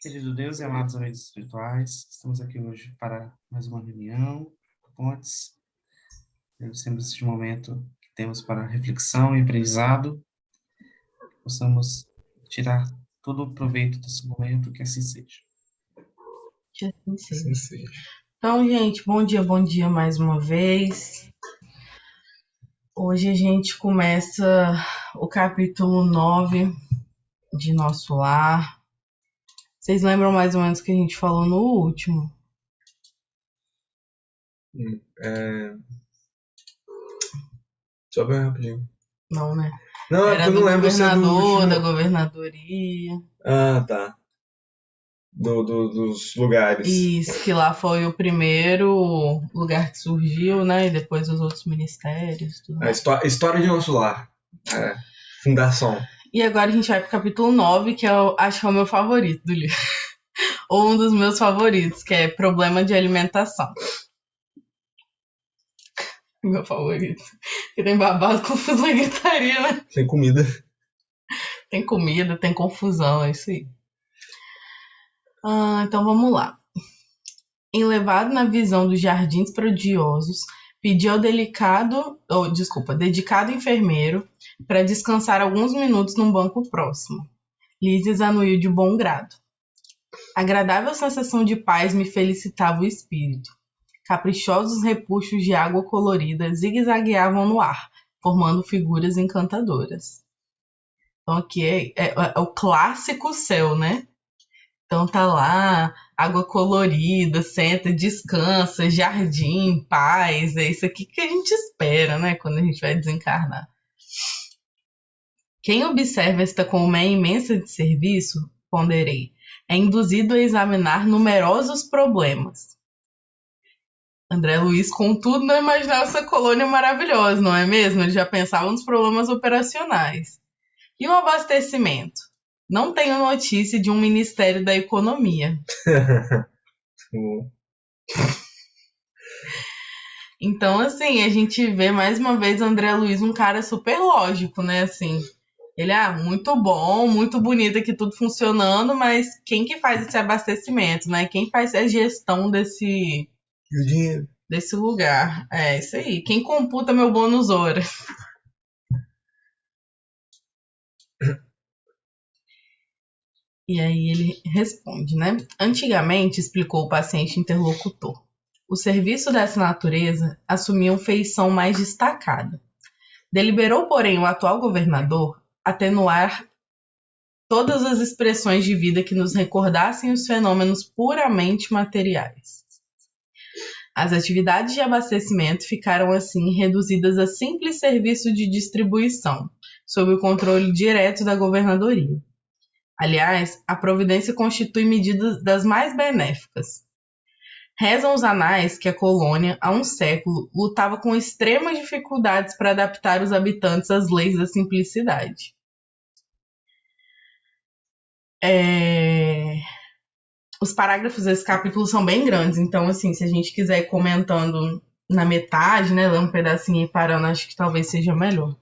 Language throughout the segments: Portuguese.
Querido Deus e amados amigos espirituais, estamos aqui hoje para mais uma reunião, pontes. Agradecemos este momento que temos para reflexão e aprendizado. Possamos tirar todo o proveito desse momento, que assim seja. Que assim seja. Assim seja. Então, gente, bom dia, bom dia mais uma vez. Hoje a gente começa o capítulo 9 de Nosso Lar vocês lembram mais ou menos o que a gente falou no último? Hum, é... Só bem rapidinho. Não, né? Não, é Era eu não lembro se é do governador, da governadoria. Ah, tá. Do, do, dos lugares. Isso, que lá foi o primeiro lugar que surgiu, né? E depois os outros ministérios. Tudo a histó história de nosso lar. É. Fundação. E agora a gente vai pro capítulo 9, que eu acho que é o meu favorito do livro. Ou um dos meus favoritos, que é Problema de Alimentação. Meu favorito. Que tem babado, confusão e gritaria, né? Tem comida. Tem comida, tem confusão, é isso aí. Ah, então vamos lá. Enlevado na visão dos jardins prodigiosos, pediu ao delicado, ou desculpa, dedicado enfermeiro para descansar alguns minutos num banco próximo. Lises anuiu de bom grado. Agradável sensação de paz me felicitava o espírito. Caprichosos repuxos de água colorida zigue-zagueavam no ar, formando figuras encantadoras. Então aqui é, é, é, o clássico céu, né? Então tá lá, água colorida, senta, descansa, jardim, paz, é isso aqui que a gente espera, né, quando a gente vai desencarnar. Quem observa esta colmeia imensa de serviço, ponderei, é induzido a examinar numerosos problemas. André Luiz, contudo, não imaginava essa colônia maravilhosa, não é mesmo? Ele já pensava nos problemas operacionais. E o abastecimento? Não tenho notícia de um Ministério da Economia. então, assim, a gente vê mais uma vez André Luiz um cara super lógico, né? Assim, ele, ah, muito bom, muito bonito aqui tudo funcionando, mas quem que faz esse abastecimento, né? Quem faz a gestão desse... E o dinheiro? Desse lugar. É, isso aí. Quem computa meu bônus hora? E aí ele responde, né? Antigamente, explicou o paciente interlocutor, o serviço dessa natureza assumia uma feição mais destacada. Deliberou, porém, o atual governador atenuar todas as expressões de vida que nos recordassem os fenômenos puramente materiais. As atividades de abastecimento ficaram assim reduzidas a simples serviço de distribuição, sob o controle direto da governadoria. Aliás, a providência constitui medidas das mais benéficas. Rezam os anais que a colônia, há um século, lutava com extremas dificuldades para adaptar os habitantes às leis da simplicidade. É... Os parágrafos desse capítulo são bem grandes, então, assim, se a gente quiser ir comentando na metade, né, ler um pedacinho e parando, acho que talvez seja melhor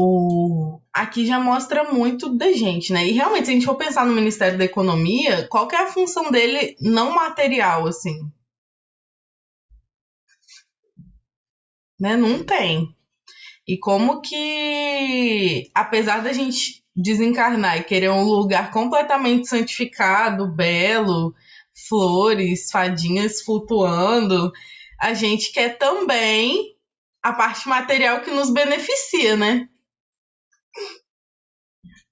o aqui já mostra muito da gente, né? E realmente, se a gente for pensar no Ministério da Economia, qual que é a função dele não material, assim? Né? Não tem. E como que, apesar da gente desencarnar e querer um lugar completamente santificado, belo, flores, fadinhas flutuando, a gente quer também a parte material que nos beneficia, né?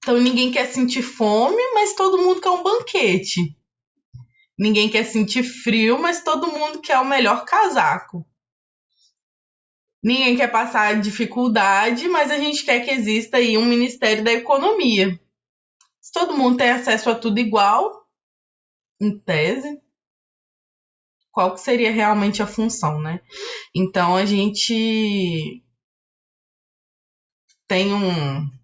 Então ninguém quer sentir fome, mas todo mundo quer um banquete. Ninguém quer sentir frio, mas todo mundo quer o melhor casaco. Ninguém quer passar dificuldade, mas a gente quer que exista aí um Ministério da Economia. Se todo mundo tem acesso a tudo igual, em tese, qual que seria realmente a função, né? Então a gente tem um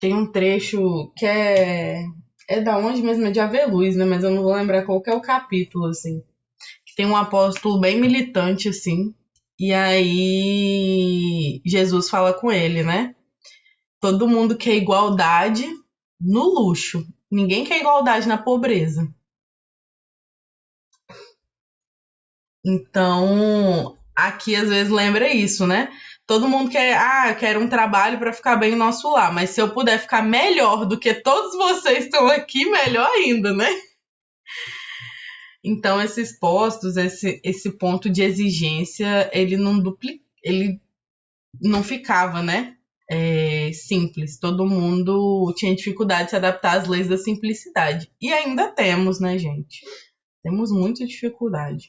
tem um trecho que é. É da onde mesmo? É de Aveluz, né? Mas eu não vou lembrar qual que é o capítulo, assim. Que tem um apóstolo bem militante, assim. E aí Jesus fala com ele, né? Todo mundo quer igualdade, no luxo. Ninguém quer igualdade na pobreza. Então, aqui às vezes lembra isso, né? Todo mundo quer, ah, quer um trabalho para ficar bem no nosso lar, mas se eu puder ficar melhor do que todos vocês estão aqui, melhor ainda, né? Então, esses postos, esse, esse ponto de exigência, ele não duplica, ele não ficava, né? É, simples. Todo mundo tinha dificuldade de se adaptar às leis da simplicidade. E ainda temos, né, gente? Temos muita dificuldade.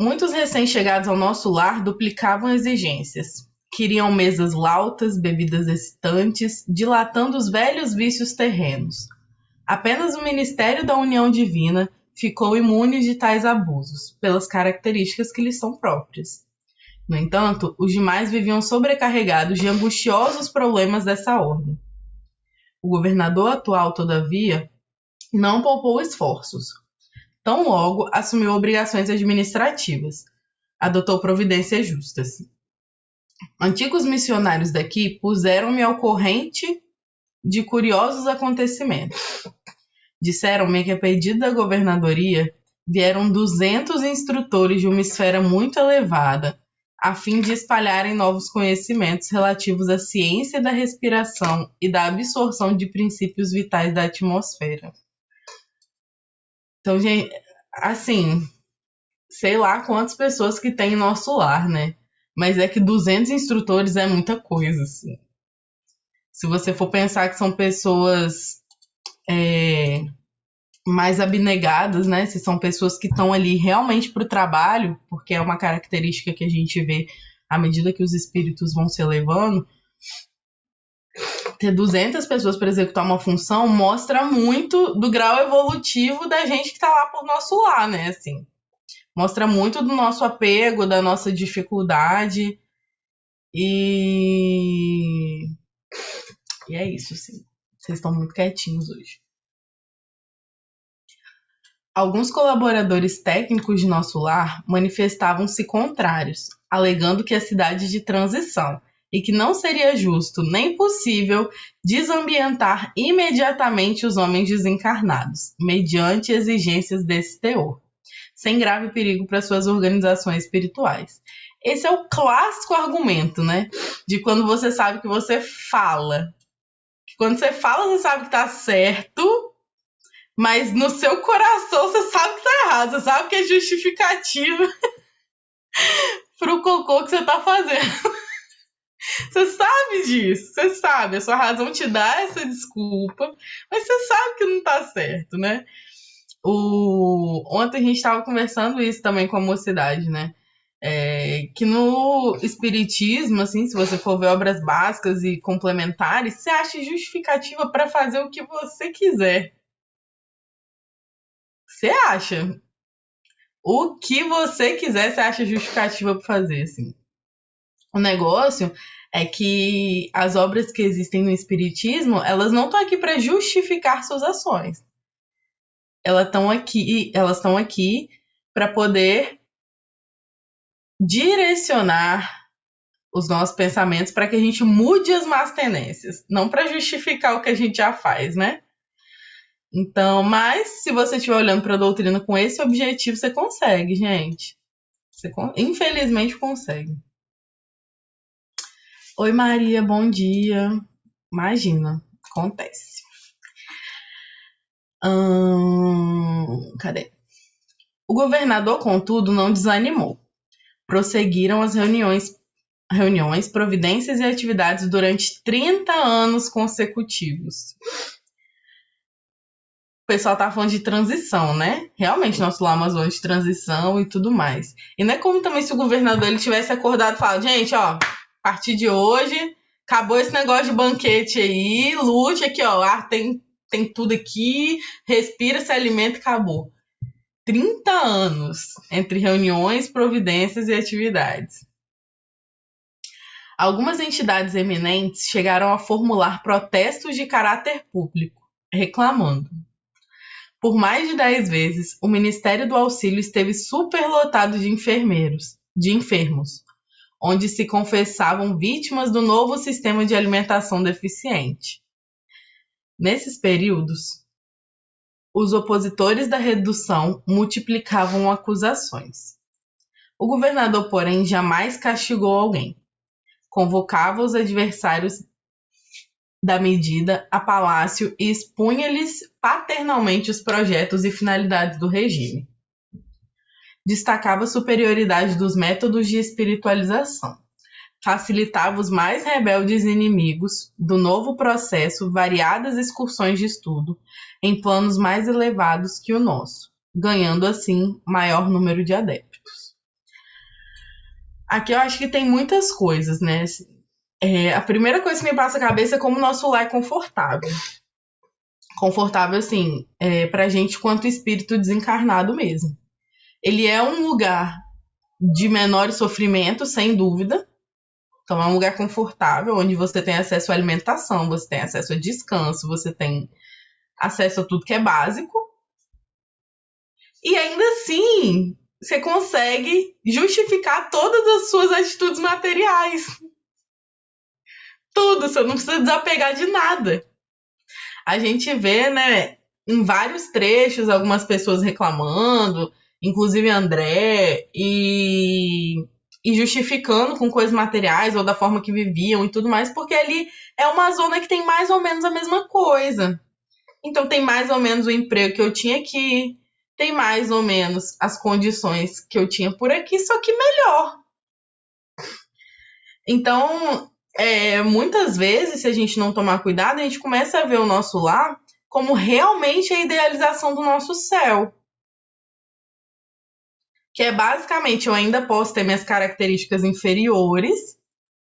Muitos recém-chegados ao nosso lar duplicavam exigências. Queriam mesas lautas, bebidas excitantes, dilatando os velhos vícios terrenos. Apenas o Ministério da União Divina ficou imune de tais abusos, pelas características que lhes são próprias. No entanto, os demais viviam sobrecarregados de angustiosos problemas dessa ordem. O governador atual, todavia, não poupou esforços. Tão logo assumiu obrigações administrativas, adotou providências justas. Antigos missionários daqui puseram-me ao corrente de curiosos acontecimentos. Disseram-me que, a pedido da governadoria, vieram 200 instrutores de uma esfera muito elevada, a fim de espalharem novos conhecimentos relativos à ciência da respiração e da absorção de princípios vitais da atmosfera. Então, gente, assim, sei lá quantas pessoas que tem em nosso lar, né? Mas é que 200 instrutores é muita coisa, assim. Se você for pensar que são pessoas é, mais abnegadas, né? Se são pessoas que estão ali realmente para o trabalho, porque é uma característica que a gente vê à medida que os espíritos vão se elevando. Ter 200 pessoas para executar uma função mostra muito do grau evolutivo da gente que está lá por nosso lar, né? Assim, mostra muito do nosso apego, da nossa dificuldade. E e é isso, sim. Vocês estão muito quietinhos hoje. Alguns colaboradores técnicos de nosso lar manifestavam-se contrários, alegando que a cidade é de transição e que não seria justo nem possível desambientar imediatamente os homens desencarnados, mediante exigências desse teor, sem grave perigo para suas organizações espirituais. Esse é o clássico argumento, né? De quando você sabe que você fala quando você fala, você sabe que tá certo, mas no seu coração você sabe que tá errado, você sabe que é justificativa pro cocô que você tá fazendo. Você sabe disso, você sabe, a sua razão te dá essa desculpa, mas você sabe que não tá certo, né? O... Ontem a gente estava conversando isso também com a mocidade, né? É, que no espiritismo, assim, se você for ver obras básicas e complementares, você acha justificativa para fazer o que você quiser. Você acha? O que você quiser, você acha justificativa para fazer, assim. O negócio é que as obras que existem no espiritismo, elas não estão aqui para justificar suas ações. Elas estão aqui, elas estão aqui para poder direcionar os nossos pensamentos para que a gente mude as más tendências, não para justificar o que a gente já faz, né? Então, mas se você estiver olhando para a doutrina com esse objetivo, você consegue, gente. Você, infelizmente, consegue. Oi, Maria, bom dia. Imagina, acontece. Hum, cadê? O governador, contudo, não desanimou prosseguiram as reuniões, reuniões, providências e atividades durante 30 anos consecutivos. O pessoal tá falando de transição, né? Realmente, nosso lá uma zona de transição e tudo mais. E não é como também se o governador ele tivesse acordado e falado, gente, ó, a partir de hoje, acabou esse negócio de banquete aí, lute aqui, ó, ar tem, tem tudo aqui, respira, se alimenta acabou. 30 anos entre reuniões, providências e atividades. Algumas entidades eminentes chegaram a formular protestos de caráter público, reclamando. Por mais de 10 vezes, o Ministério do Auxílio esteve superlotado de enfermeiros, de enfermos. Onde se confessavam vítimas do novo sistema de alimentação deficiente. Nesses períodos, os opositores da redução multiplicavam acusações. O governador, porém, jamais castigou alguém. Convocava os adversários da medida a palácio e expunha-lhes paternalmente os projetos e finalidades do regime. Destacava a superioridade dos métodos de espiritualização. Facilitava os mais rebeldes inimigos do novo processo variadas excursões de estudo em planos mais elevados que o nosso, ganhando assim maior número de adeptos. Aqui eu acho que tem muitas coisas, né? É, a primeira coisa que me passa a cabeça é como o nosso lar é confortável. Confortável, assim, é, pra gente quanto espírito desencarnado mesmo. Ele é um lugar de menor sofrimento, sem dúvida. Então, é um lugar confortável, onde você tem acesso à alimentação, você tem acesso a descanso, você tem acesso a tudo que é básico. E ainda assim, você consegue justificar todas as suas atitudes materiais tudo, você não precisa desapegar de nada. A gente vê, né, em vários trechos, algumas pessoas reclamando, inclusive André, e, e justificando com coisas materiais ou da forma que viviam e tudo mais, porque ali é uma zona que tem mais ou menos a mesma coisa. Então tem mais ou menos o emprego que eu tinha aqui, tem mais ou menos as condições que eu tinha por aqui, só que melhor. Então, é, muitas vezes, se a gente não tomar cuidado, a gente começa a ver o nosso lar como realmente a idealização do nosso céu. Que é basicamente eu ainda posso ter minhas características inferiores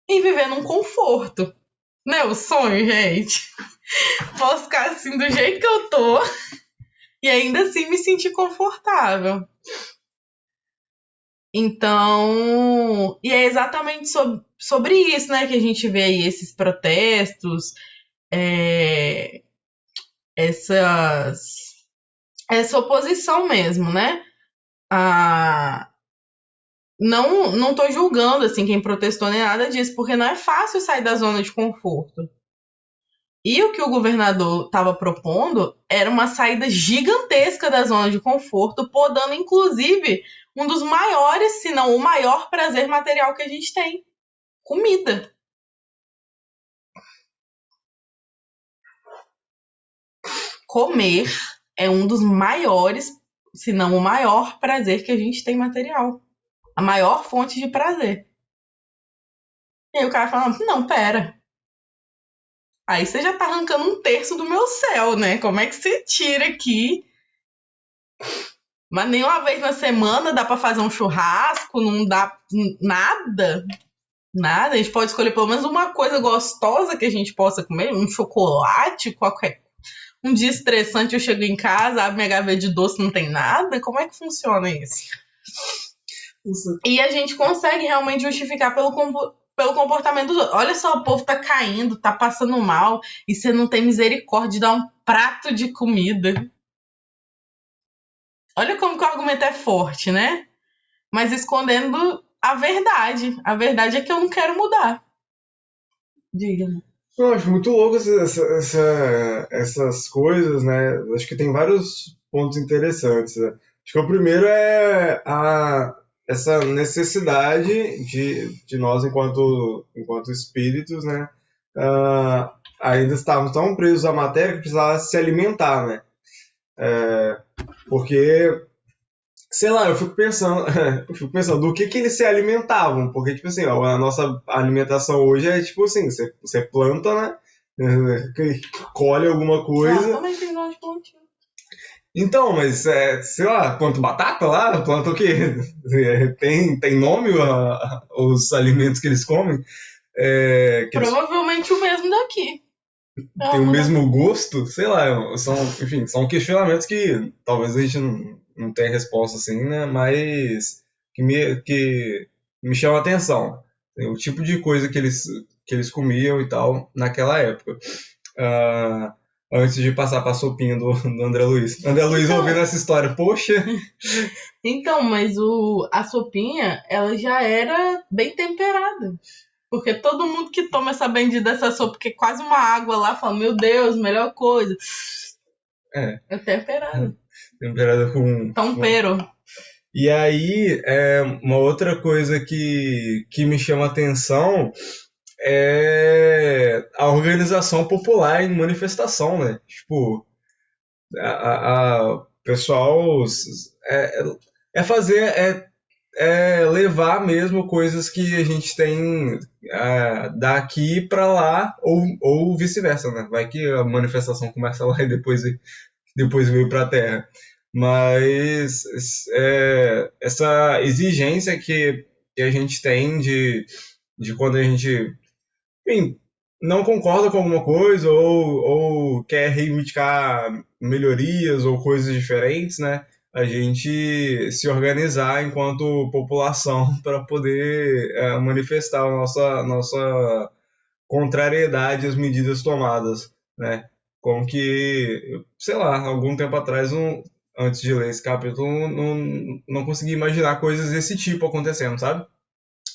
e viver num conforto. Meu sonho, gente. Posso ficar assim do jeito que eu tô e ainda assim me sentir confortável. Então, e é exatamente sobre, sobre isso, né, que a gente vê aí esses protestos, é, essas, essa oposição mesmo, né? A, não, não tô julgando assim quem protestou nem nada disso, porque não é fácil sair da zona de conforto. E o que o governador estava propondo era uma saída gigantesca da zona de conforto, podando inclusive um dos maiores, se não o maior prazer material que a gente tem: comida. Comer é um dos maiores, se não o maior prazer que a gente tem material. A maior fonte de prazer. E aí o cara fala: não, pera. Aí você já tá arrancando um terço do meu céu, né? Como é que você tira aqui mas nem uma vez na semana dá para fazer um churrasco, não dá nada. Nada. A gente pode escolher pelo menos uma coisa gostosa que a gente possa comer, um chocolate, qualquer. Um dia estressante, eu chego em casa, abro minha gaveta de doce, não tem nada. Como é que funciona isso? isso. E a gente consegue realmente justificar pelo, pelo comportamento do Olha só, o povo tá caindo, tá passando mal, e você não tem misericórdia de dar um prato de comida. Olha como que o argumento é forte, né? Mas escondendo a verdade. A verdade é que eu não quero mudar. Diga-me. Eu acho muito louco essa, essa, essas coisas, né? Acho que tem vários pontos interessantes. Né? Acho que o primeiro é a, essa necessidade de, de nós, enquanto, enquanto espíritos, né? Uh, ainda estávamos tão presos à matéria que precisava se alimentar, né? É, porque, sei lá, eu fico pensando, eu fico pensando do que que eles se alimentavam, porque, tipo assim, ó, a nossa alimentação hoje é tipo assim, você, você planta, né? Colhe alguma coisa. também tem de plantio. Então, mas, é, sei lá, planta batata lá? Planta o quê? Tem, tem nome a, os alimentos que eles comem? É, que Provavelmente eles... o mesmo daqui tem o mesmo gosto, sei lá, são, enfim, são questionamentos que talvez a gente não, não tenha resposta assim, né, mas que me, que me chama a atenção, o tipo de coisa que eles, que eles comiam e tal naquela época. Uh, antes de passar para a sopinha do, do André Luiz. André Luiz Então- ouvindo essa história, poxa, Então, mas o, a sopinha, ela já era bem temperada. Porque todo mundo que toma essa bendita dessa sopa, que é quase uma água lá, fala, meu Deus, melhor coisa. É. É temperada. Temperada com. com- Tempero. E aí, é, uma outra coisa que, que me chama a atenção é a organização popular em manifestação, né? Tipo, a, a- a- pessoal é, é fazer, é, é levar mesmo coisas que a gente tem é, daqui para lá ou, ou vice-versa, né? Vai que a manifestação começa lá e depois, depois veio para a Terra. Mas é, essa exigência que, que a gente tem de, de quando a gente enfim, não concorda com alguma coisa ou, ou quer reivindicar melhorias ou coisas diferentes, né? A gente se organizar enquanto população para poder é, manifestar a nossa, nossa contrariedade às medidas tomadas, né? Como que, sei lá, algum tempo atrás, um, antes de ler esse capítulo, não, não consegui imaginar coisas desse tipo acontecendo, sabe?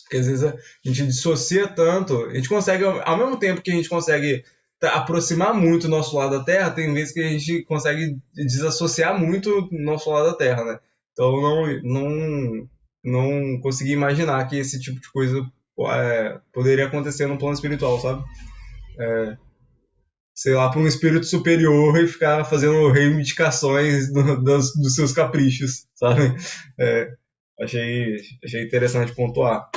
Porque às vezes a gente dissocia tanto, a gente consegue, ao mesmo tempo que a gente consegue aproximar muito o nosso lado da Terra, tem vezes que a gente consegue desassociar muito o nosso lado da Terra, né? Então não, não, não consegui imaginar que esse tipo de coisa é, poderia acontecer no plano espiritual, sabe? É, sei lá, para um espírito superior e ficar fazendo reivindicações do- dos, seus caprichos, sabe? É, achei, achei interessante pontuar.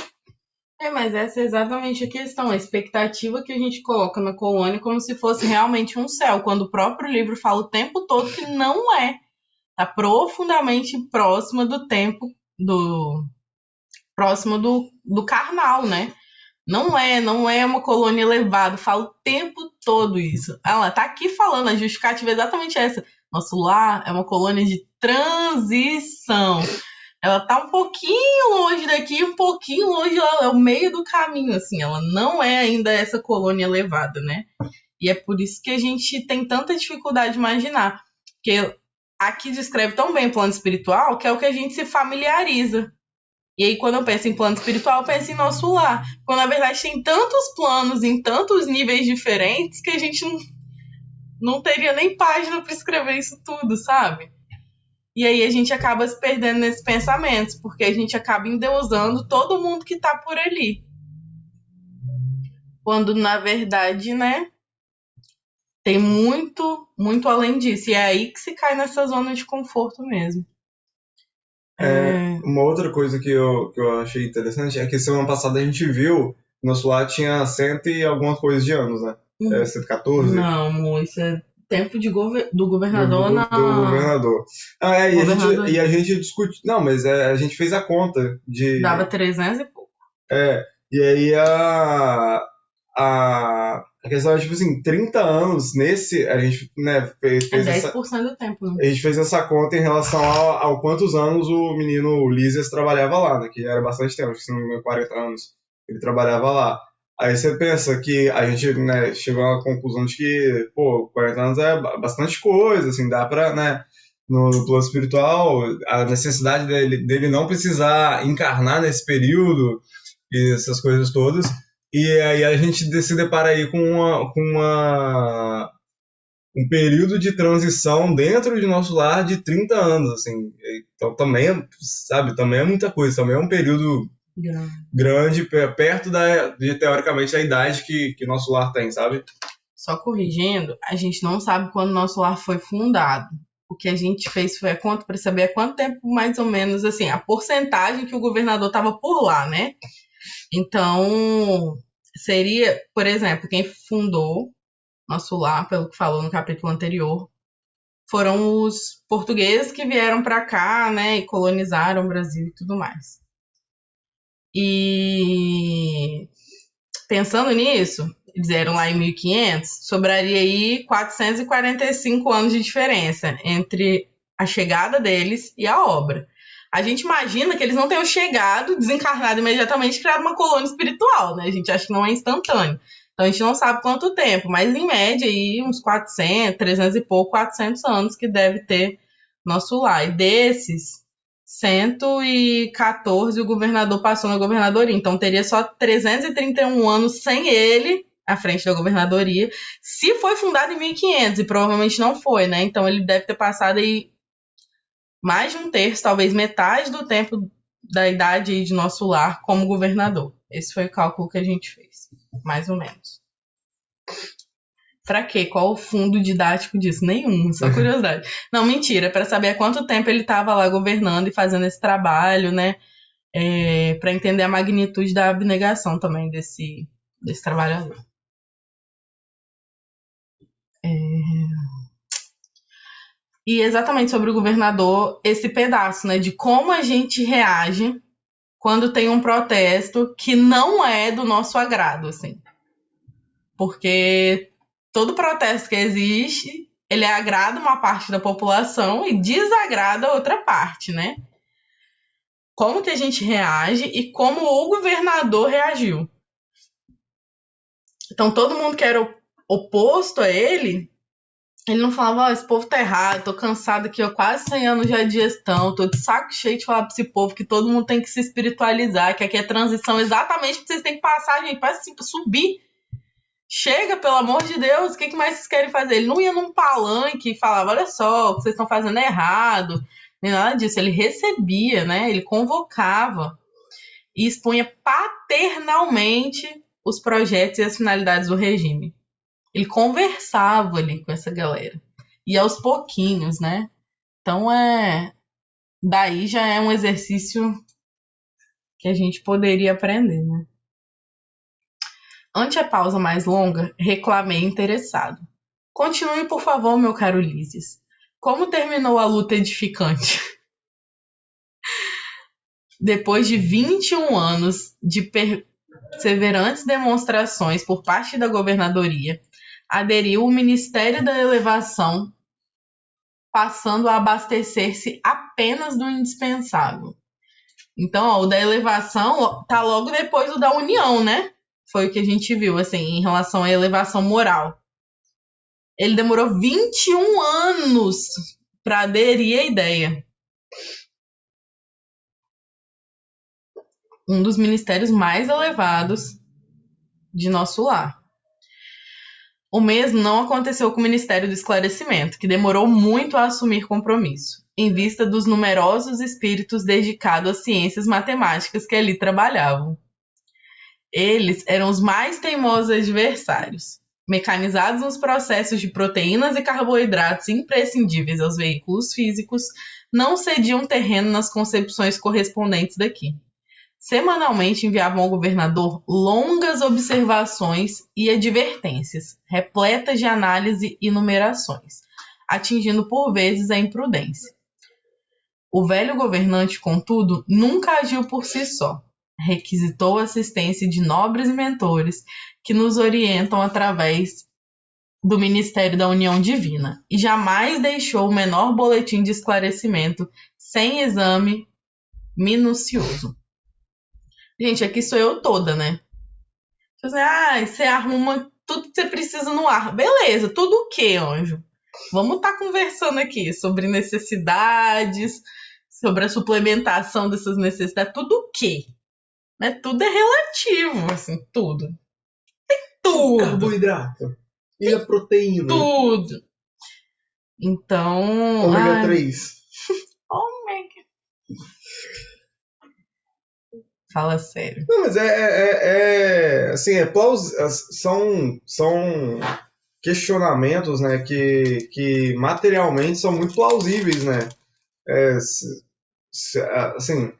É, mas essa é exatamente a questão, a expectativa que a gente coloca na colônia como se fosse realmente um céu, quando o próprio livro fala o tempo todo que não é. Tá profundamente próxima do tempo do próximo do, do carnal, né? Não é, não é uma colônia elevada, fala o tempo todo isso. Ela tá aqui falando, a justificativa é exatamente essa. Nosso lar é uma colônia de transição. Ela tá um pouquinho longe daqui, um pouquinho longe lá, é o meio do caminho, assim. Ela não é ainda essa colônia elevada, né? E é por isso que a gente tem tanta dificuldade de imaginar. Porque aqui descreve tão bem o plano espiritual que é o que a gente se familiariza. E aí, quando eu penso em plano espiritual, eu penso em nosso lar. Quando, na verdade, tem tantos planos em tantos níveis diferentes que a gente não, não teria nem página para escrever isso tudo, sabe? E aí a gente acaba se perdendo nesses pensamentos, porque a gente acaba endeusando todo mundo que tá por ali. Quando, na verdade, né, tem muito, muito além disso. E é aí que se cai nessa zona de conforto mesmo. É, uma outra coisa que eu, que eu achei interessante é que semana passada a gente viu nosso lar tinha cento e algumas coisas de anos, né? É, 114? Não, amor, isso é tempo de gover do governador do, na. do governador. Ah, é, e a, Governador. gente, e a gente discute. Não, mas é, a gente fez a conta de. Dava 300 e pouco. É, e aí a. A, a questão é, tipo assim, 30 anos nesse. A gente né, fez, É fez essa, 10% do tempo, né? a gente fez essa conta em relação ao, ao quantos anos o menino Lízias trabalhava lá, né? Que era bastante tempo, acho que se não me engano, 40 anos ele trabalhava lá. Aí você pensa que a gente né, chegou à conclusão de que, pô, 40 anos é ba- bastante coisa, assim, dá pra, né, no, no plano espiritual, a necessidade dele, dele não precisar encarnar nesse período e essas coisas todas. E aí a gente se depara aí com uma, com uma um período de transição dentro de nosso lar de 30 anos, assim. Então também, é, sabe, também é muita coisa, também é um período Grande. grande, pe- perto da, de, teoricamente, a idade que, que nosso lar tem, sabe? Só corrigindo, a gente não sabe quando nosso lar foi fundado. O que a gente fez foi a conta para saber há quanto tempo, mais ou menos, assim, a porcentagem que o governador estava por lá, né? Então, seria, por exemplo, quem fundou nosso lar, pelo que falou no capítulo anterior, foram os portugueses que vieram para cá, né, e colonizaram o Brasil e tudo mais. E pensando nisso, eles eram lá em 1500, sobraria aí 445 anos de diferença entre a chegada deles e a obra. A gente imagina que eles não tenham chegado, desencarnado imediatamente criado uma colônia espiritual, né? A gente acha que não é instantâneo. Então a gente não sabe quanto tempo, mas em média aí uns 400, 300 e pouco, 400 anos que deve ter nosso lar. E desses, 114 o governador passou na governadoria. Então teria só 331 anos sem ele à frente da governadoria. Se foi fundado em 1500, e provavelmente não foi, né? Então ele deve ter passado aí mais de um terço, talvez metade do tempo da idade de nosso lar como governador. Esse foi o cálculo que a gente fez, mais ou menos. Para quê? Qual o fundo didático disso? Nenhum, só curiosidade. Não, mentira, para saber há quanto tempo ele estava lá governando e fazendo esse trabalho, né? É, para entender a magnitude da abnegação também desse, desse trabalhador. É... E exatamente sobre o governador, esse pedaço, né? De como a gente reage quando tem um protesto que não é do nosso agrado, assim. Porque todo protesto que existe, ele agrada uma parte da população e desagrada outra parte, né? Como que a gente reage e como o governador reagiu. Então, todo mundo que era oposto a ele, ele não falava, oh, esse povo tá errado, tô cansado aqui, ó, quase 100 anos já de gestão, tô de saco cheio de falar pra esse povo que todo mundo tem que se espiritualizar, que aqui é transição exatamente que vocês têm que passar, gente, para assim, subir Chega, pelo amor de Deus, o que, que mais vocês querem fazer? Ele não ia num palanque e falava, olha só, o que vocês estão fazendo é errado, nem nada disso. Ele recebia, né? Ele convocava e expunha paternalmente os projetos e as finalidades do regime. Ele conversava ali com essa galera. E aos pouquinhos, né? Então é. Daí já é um exercício que a gente poderia aprender, né? Ante a pausa mais longa, reclamei interessado. Continue, por favor, meu caro Ulisses. Como terminou a luta edificante? Depois de 21 anos de perseverantes demonstrações por parte da governadoria, aderiu o Ministério da Elevação, passando a abastecer-se apenas do indispensável. Então, ó, o da elevação tá logo depois do da União, né? Foi o que a gente viu, assim, em relação à elevação moral. Ele demorou 21 anos para aderir à ideia. Um dos ministérios mais elevados de nosso lar. O mesmo não aconteceu com o Ministério do Esclarecimento, que demorou muito a assumir compromisso, em vista dos numerosos espíritos dedicados às ciências matemáticas que ali trabalhavam. Eles eram os mais teimosos adversários, mecanizados nos processos de proteínas e carboidratos imprescindíveis aos veículos físicos, não cediam terreno nas concepções correspondentes daqui. Semanalmente enviavam ao governador longas observações e advertências, repletas de análise e numerações, atingindo por vezes a imprudência. O velho governante, contudo, nunca agiu por si só requisitou assistência de nobres mentores que nos orientam através do Ministério da União Divina e jamais deixou o menor boletim de esclarecimento sem exame minucioso. Gente, aqui sou eu toda, né? Você, ah, você arruma tudo que você precisa no ar. Beleza, tudo o que, anjo? Vamos estar tá conversando aqui sobre necessidades, sobre a suplementação dessas necessidades, tudo o que? Né? Tudo é relativo, assim, tudo. Tem tudo. Carboidrato. E a proteína. Tudo. Então. Ômega 3. Ômega. Fala sério. Não, mas é, é, é assim, é plaus... são, são questionamentos, né, que, que materialmente são muito plausíveis, né? É, assim,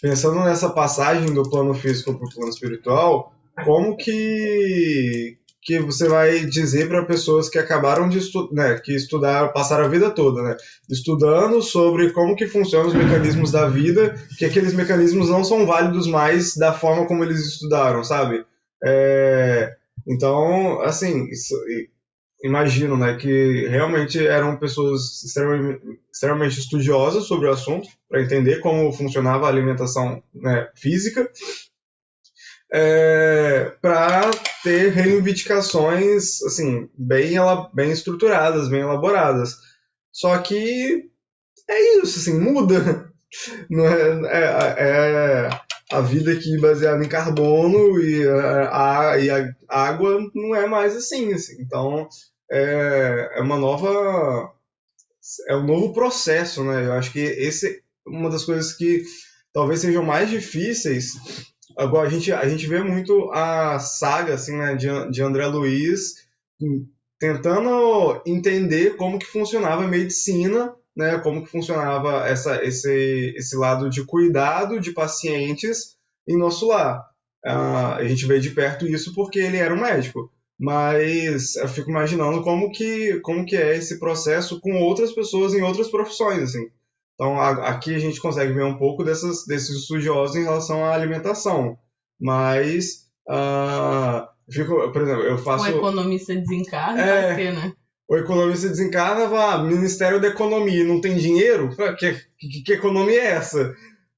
pensando nessa passagem do plano físico para o plano espiritual, como que que você vai dizer para pessoas que acabaram de estudar, né, que estudaram, passaram a vida toda, né, estudando sobre como que funcionam os mecanismos da vida, que aqueles mecanismos não são válidos mais da forma como eles estudaram, sabe? É, então, assim, isso, imagino, né, que realmente eram pessoas extremamente, extremamente estudiosas sobre o assunto, para entender como funcionava a alimentação né, física, é, para ter reivindicações assim bem, bem estruturadas, bem elaboradas. Só que é isso, assim, muda. Não é, é, é a vida aqui baseada em carbono e a, e a água não é mais assim. assim. Então é, é uma nova é um novo processo, né? Eu acho que esse uma das coisas que talvez sejam mais difíceis. Agora a gente a gente vê muito a saga assim, né, de, de André Luiz tentando entender como que funcionava a medicina, né, como que funcionava essa, esse, esse lado de cuidado de pacientes em nosso lar. Uh, a gente vê de perto isso porque ele era um médico, mas eu fico imaginando como que, como que é esse processo com outras pessoas em outras profissões, assim. Então, a, aqui a gente consegue ver um pouco dessas, desses estudiosos em relação à alimentação, mas uh, Fico, por exemplo, eu faço. O economista desencarna, é, quê, né? O economista desencarna, vai, Ministério da Economia, não tem dinheiro? Que, que, que economia é essa?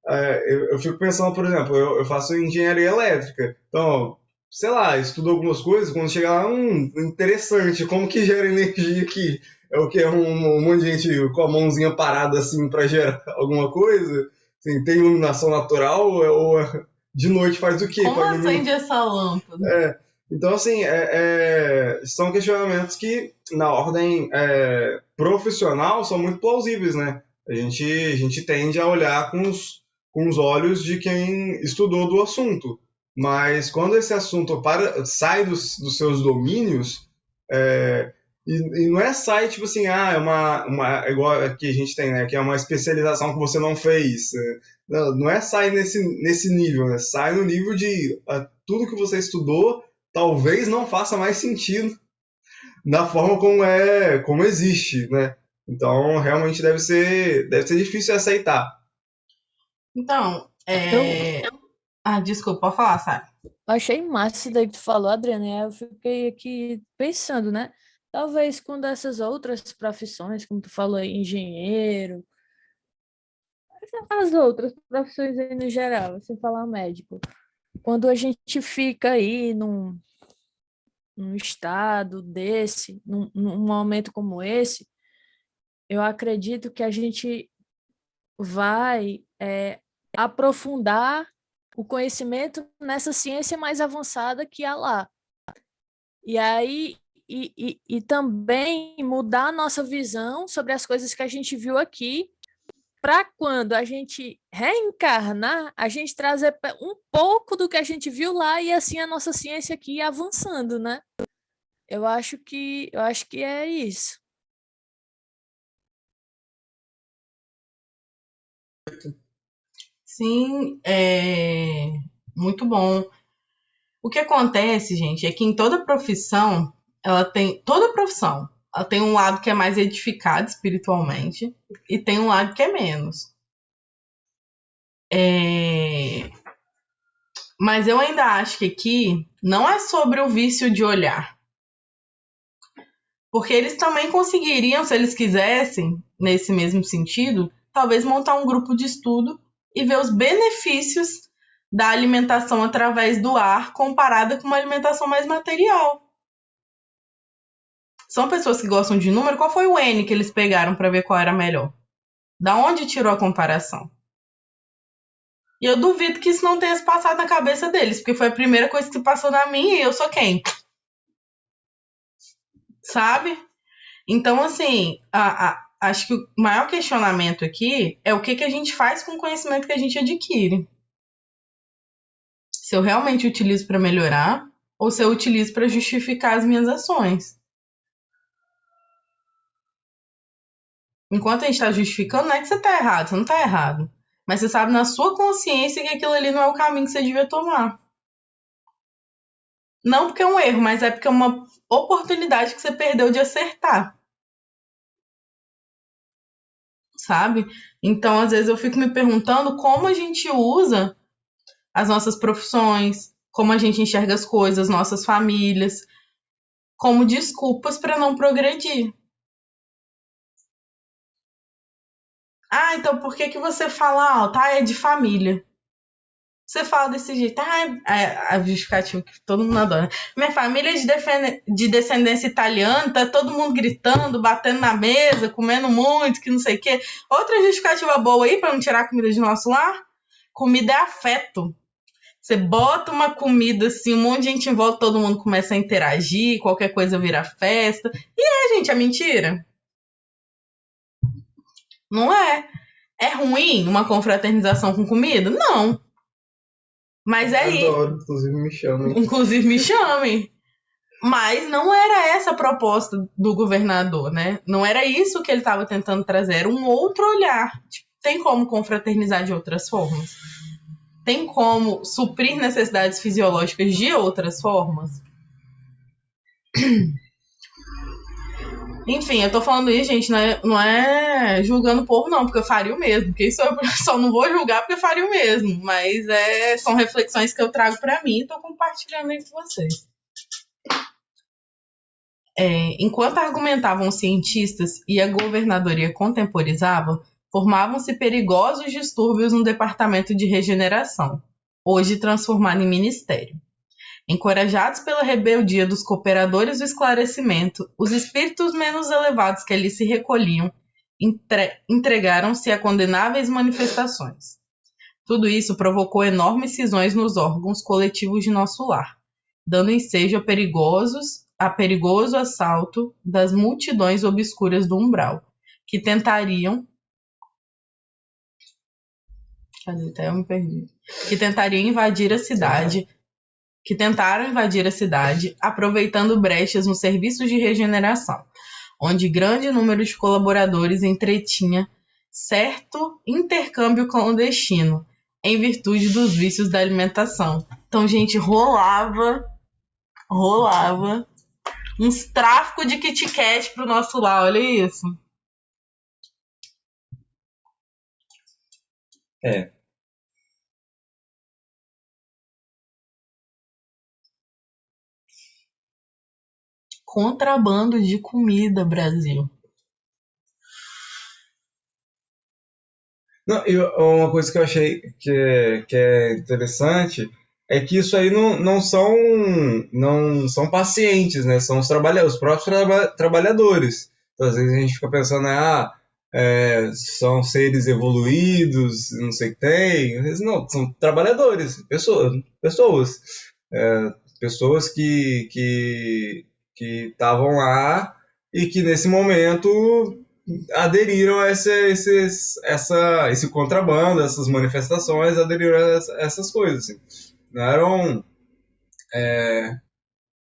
É, eu, eu, fico pensando, por exemplo, eu, eu, faço engenharia elétrica, então, sei lá, estudo algumas coisas, quando chegar lá, hum, interessante, como que gera energia aqui? É o que? É um, um monte de gente com a mãozinha parada assim para gerar alguma coisa? Assim, tem iluminação natural ou, ou de noite faz o quê? Como acende essa lâmpada? É, então, assim, é, é, são questionamentos que, na ordem é, profissional, são muito plausíveis, né? A gente, a gente tende a olhar com os, com os olhos de quem estudou do assunto. Mas quando esse assunto para, sai dos, dos seus domínios, é, e, e, não é sai, tipo assim, ah, é uma, uma. Igual aqui a gente tem, né? Que é uma especialização que você não fez. Não, não é sai nesse, nesse nível, né? Sai no nível de uh, tudo que você estudou talvez não faça mais sentido na forma como é, como existe, né? Então, realmente deve ser, deve ser difícil aceitar. Então, é... Eu... Ah, desculpa, pode falar, Sara. Achei massa isso daí que tu falou, Adriana. Eu fiquei aqui pensando, né? Talvez com dessas outras profissões, como tu falou, engenheiro, as outras profissões aí no geral, sem falar médico. Quando a gente fica aí num, num estado desse, num, num momento como esse, eu acredito que a gente vai é, aprofundar o conhecimento nessa ciência mais avançada que há lá. E aí, e, e, também mudar a nossa visão sobre as coisas que a gente viu aqui para quando a gente reencarnar, a gente trazer um pouco do que a gente viu lá e assim a nossa ciência aqui avançando, né? Eu acho que eu acho que é isso. Sim, é muito bom. O que acontece, gente, é que em toda profissão, ela tem toda profissão, ela tem um lado que é mais edificado espiritualmente e tem um lado que é menos. É... Mas eu ainda acho que aqui não é sobre o vício de olhar. Porque eles também conseguiriam, se eles quisessem, nesse mesmo sentido, talvez montar um grupo de estudo e ver os benefícios da alimentação através do ar comparada com uma alimentação mais material são pessoas que gostam de número, qual foi o N que eles pegaram para ver qual era melhor? Da onde tirou a comparação? E eu duvido que isso não tenha se passado na cabeça deles, porque foi a primeira coisa que passou na minha e eu sou quem? Sabe? Então, assim, a, a, acho que o maior questionamento aqui é o que, que a gente faz com o conhecimento que a gente adquire. Se eu realmente utilizo para melhorar ou se eu utilizo para justificar as minhas ações. Enquanto a gente está justificando, não é que você está errado, você não está errado. Mas você sabe na sua consciência que aquilo ali não é o caminho que você devia tomar. Não porque é um erro, mas é porque é uma oportunidade que você perdeu de acertar. Sabe? Então, às vezes, eu fico me perguntando como a gente usa as nossas profissões, como a gente enxerga as coisas, nossas famílias, como desculpas para não progredir. Ah, então por que, que você fala alto? Ah, é de família. Você fala desse jeito, ah, a, a justificativa que todo mundo adora. Minha família é de, defende, de descendência italiana, tá todo mundo gritando, batendo na mesa, comendo muito, que não sei o quê. Outra justificativa boa aí para não tirar a comida de nosso lar? Comida é afeto. Você bota uma comida assim, um monte de gente em volta, todo mundo começa a interagir, qualquer coisa vira festa. E é, gente, é mentira. Não é. É ruim uma confraternização com comida? Não. Mas é aí. Adoro, inclusive me chamem. Inclusive me chamem. Mas não era essa a proposta do governador, né? Não era isso que ele estava tentando trazer, era um outro olhar. Tipo, tem como confraternizar de outras formas? Tem como suprir necessidades fisiológicas de outras formas? Enfim, eu tô falando isso, gente, não é, não é julgando o povo, não, porque eu faria o mesmo. Porque isso eu só não vou julgar porque eu faria o mesmo. Mas é, são reflexões que eu trago para mim e tô compartilhando aí com vocês. É, enquanto argumentavam os cientistas e a governadoria contemporizava, formavam-se perigosos distúrbios no departamento de regeneração, hoje transformado em ministério. Encorajados pela rebeldia dos cooperadores do esclarecimento, os espíritos menos elevados que ali se recolhiam entre entregaram-se a condenáveis manifestações. Tudo isso provocou enormes cisões nos órgãos coletivos de nosso lar, dando ensejo a perigosos a perigoso assalto das multidões obscuras do umbral, que tentariam. Que tentariam invadir a cidade, que tentaram invadir a cidade, aproveitando brechas nos serviços de regeneração, onde grande número de colaboradores entretinha certo intercâmbio clandestino, em virtude dos vícios da alimentação. Então, gente, rolava, rolava uns tráfico de Kit Kat pro nosso lar, olha isso. É. Contrabando de comida, Brasil. Não, uma coisa que eu achei que é, que é interessante é que isso aí não, não são não são pacientes, né? São os, os próprios traba trabalhadores. Então, às vezes a gente fica pensando, ah, é, são seres evoluídos, não sei o que tem. Não, são trabalhadores, pessoas, pessoas, é, pessoas que que que estavam lá e que nesse momento aderiram a esse, esse, essa, esse contrabando, essas manifestações, aderiram a essas coisas. Assim. Não eram é,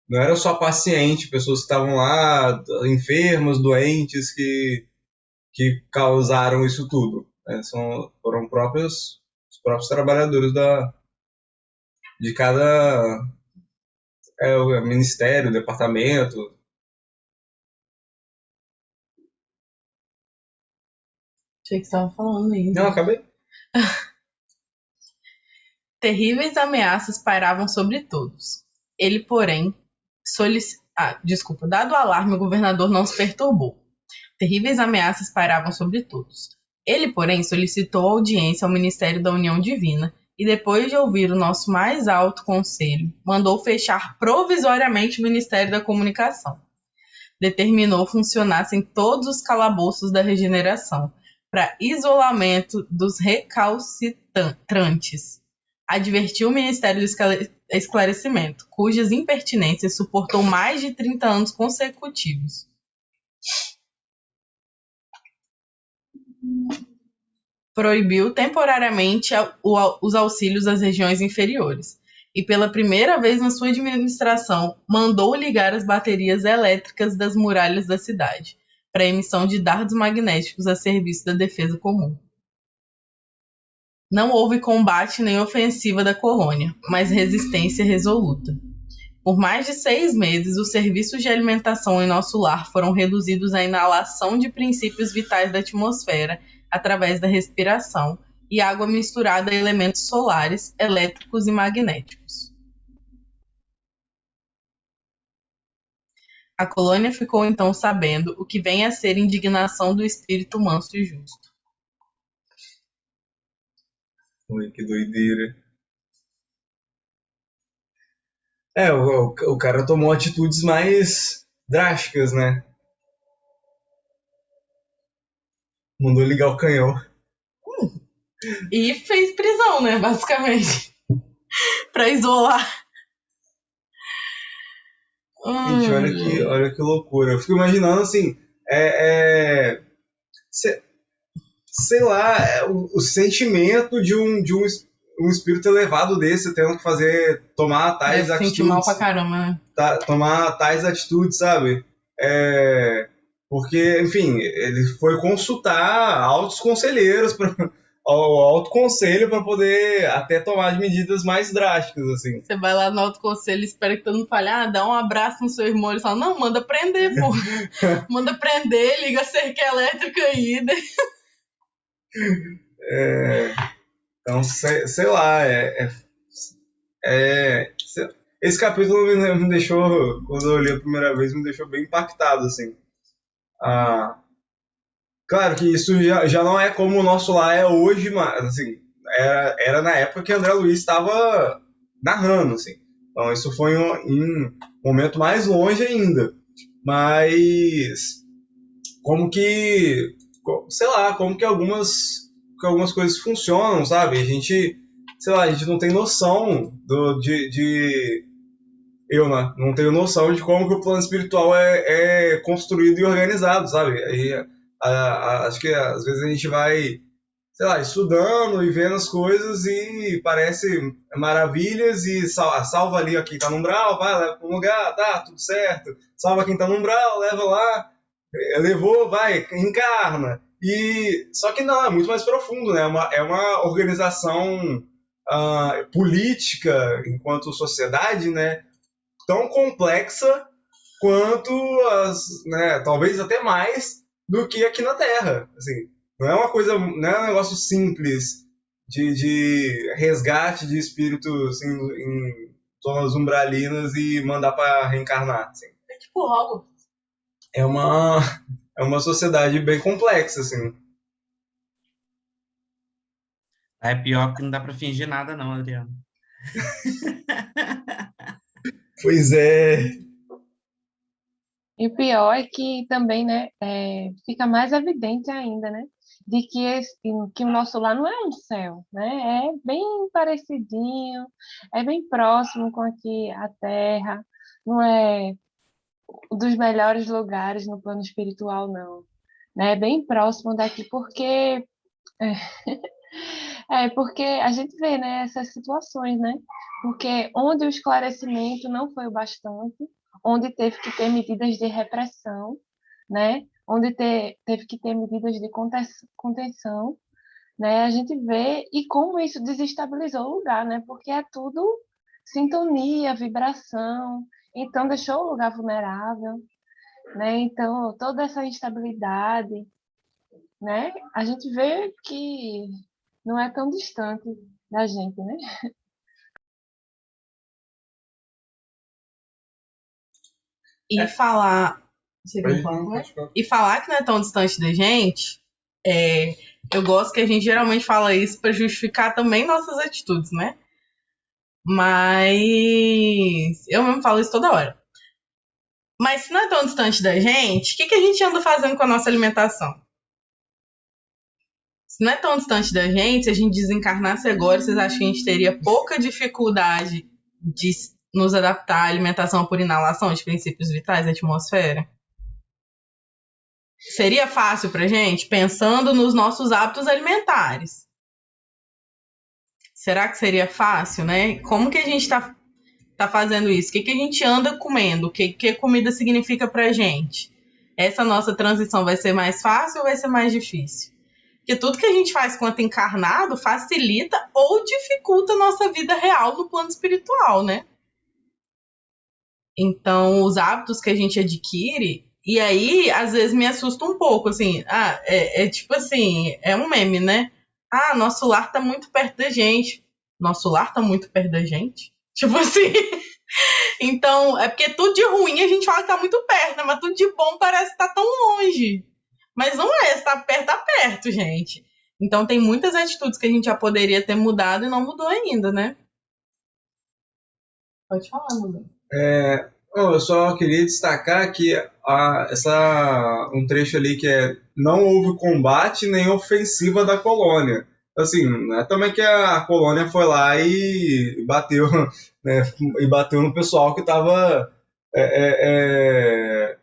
não era só paciente, pessoas que estavam lá, enfermas, doentes, que, que causaram isso tudo. Né? São, foram próprios, os próprios trabalhadores da, de cada é, o ministério, o departamento. Achei que você estava falando ainda. Não, acabei. Terríveis ameaças pairavam sobre todos. Ele, porém, solic... ah, desculpa, dado o alarme, o governador não se perturbou. Terríveis ameaças pairavam sobre todos. Ele, porém, solicitou audiência ao Ministério da União Divina e, depois de ouvir o nosso mais alto conselho, mandou fechar provisoriamente o Ministério da Comunicação. Determinou funcionassem todos os calabouços da regeneração para isolamento dos recalcitrantes. Advertiu o Ministério do Esclarecimento, cujas impertinências suportou mais de 30 anos consecutivos proibiu temporariamente os auxílios às regiões inferiores e, pela primeira vez na sua administração, mandou ligar as baterias elétricas das muralhas da cidade para emissão de dardos magnéticos a serviço da defesa comum. Não houve combate nem ofensiva da colônia, mas resistência resoluta. Por mais de seis meses, os serviços de alimentação em nosso lar foram reduzidos à inalação de princípios vitais da atmosfera através da respiração e água misturada a elementos solares, elétricos e magnéticos. A colônia ficou então sabendo o que vem a ser indignação do espírito manso e justo. Ui, que doideira. É, o, o cara tomou atitudes mais drásticas, né? Mandou ligar o canhão. E fez prisão, né, basicamente. pra isolar. Gente, olha que, olha que loucura. Eu fico imaginando assim, é, é sei, sei lá, é, o, o, sentimento de um, de um, um espírito elevado desse tendo que fazer, tomar tais Deve atitudes. mal pra caramba, né? Tá, tomar tais atitudes, sabe? É, porque, enfim, ele foi consultar altos conselheiros para ao autoconselho para poder até tomar medidas mais drásticas, assim. Você vai lá no autoconselho e espera que todo mundo fale, ah, dá um abraço no seu irmão. Ele fala, não, manda prender, pô. manda prender, liga a cerca elétrica aí. Né? é, então, sei, sei lá, é, é, é, esse capítulo me, me deixou, quando eu li a primeira vez, me deixou bem impactado, assim. Ah, Claro que isso já, já não é como o nosso lá é hoje, mas assim, era, era na época que André Luiz estava narrando, assim. Então isso foi um, um momento mais longe ainda. Mas como que, sei lá, como que algumas, que algumas coisas funcionam, sabe? A gente, sei lá, a gente não tem noção do, de, de eu, né? Não tenho noção de como que o plano espiritual é, é construído e organizado, sabe? Aí, a, a, acho que às vezes a gente vai, sei lá, estudando e vendo as coisas e parece maravilhas e sal, salva ali quem tá no umbral, vai, leva para um lugar, tá, tudo certo. Salva quem tá no umbral, leva lá, eh, levou, vai, encarna. E só que não, é muito mais profundo, né? É uma, é uma organização uh, política enquanto sociedade, né? Tão complexa quanto as, né? Talvez até mais do que aqui na Terra. Assim, não é uma coisa, não é um negócio simples de, de resgate de espíritos em, em zonas umbralinas e mandar para reencarnar. Assim. É tipo algo. É uma, é uma sociedade bem complexa, assim. É pior que não dá para fingir nada, não, Adriano. pois é. E o pior é que também, né, é, fica mais evidente ainda, né, de que, esse, que o nosso lar não é um céu, né, é bem parecidinho, é bem próximo com aqui a Terra, não é dos melhores lugares no plano espiritual, não, né, é bem próximo daqui, porque é, é porque a gente vê, né, essas situações, né, porque onde o esclarecimento não foi o bastante, onde teve que ter medidas de repressão, né? onde ter, teve que ter medidas de contenção, né? a gente vê e como isso desestabilizou o lugar, né? porque é tudo sintonia, vibração, então deixou o lugar vulnerável, né? Então toda essa instabilidade, né? A gente vê que não é tão distante da gente, né? E é. falar. Falando, né? E falar que não é tão distante da gente, é, eu gosto que a gente geralmente fala isso para justificar também nossas atitudes, né? Mas eu mesmo falo isso toda hora. Mas se não é tão distante da gente, o que, que a gente anda fazendo com a nossa alimentação? Não é tão distante da gente, se a gente desencarnasse agora, vocês acham que a gente teria pouca dificuldade de nos adaptar à alimentação por inalação de princípios vitais da atmosfera? Seria fácil para gente, pensando nos nossos hábitos alimentares. Será que seria fácil, né? Como que a gente está tá fazendo isso? O que, que a gente anda comendo? O que, que comida significa para gente? Essa nossa transição vai ser mais fácil ou vai ser mais difícil? Porque tudo que a gente faz quanto encarnado facilita ou dificulta a nossa vida real no plano espiritual, né? Então, os hábitos que a gente adquire, e aí, às vezes, me assusta um pouco, assim, ah, é, é tipo assim, é um meme, né? Ah, nosso lar tá muito perto da gente. Nosso lar tá muito perto da gente? Tipo assim. então, é porque tudo de ruim a gente fala que tá muito perto, né? Mas tudo de bom parece que tá tão longe. Mas não é, se tá perto, tá perto, gente. Então tem muitas atitudes que a gente já poderia ter mudado e não mudou ainda, né? Pode falar, bem. É, eu só queria destacar que a, essa, um trecho ali que é não houve combate nem ofensiva da colônia. Assim, não é também que a colônia foi lá e bateu, né, e bateu no pessoal que estava é, é, é,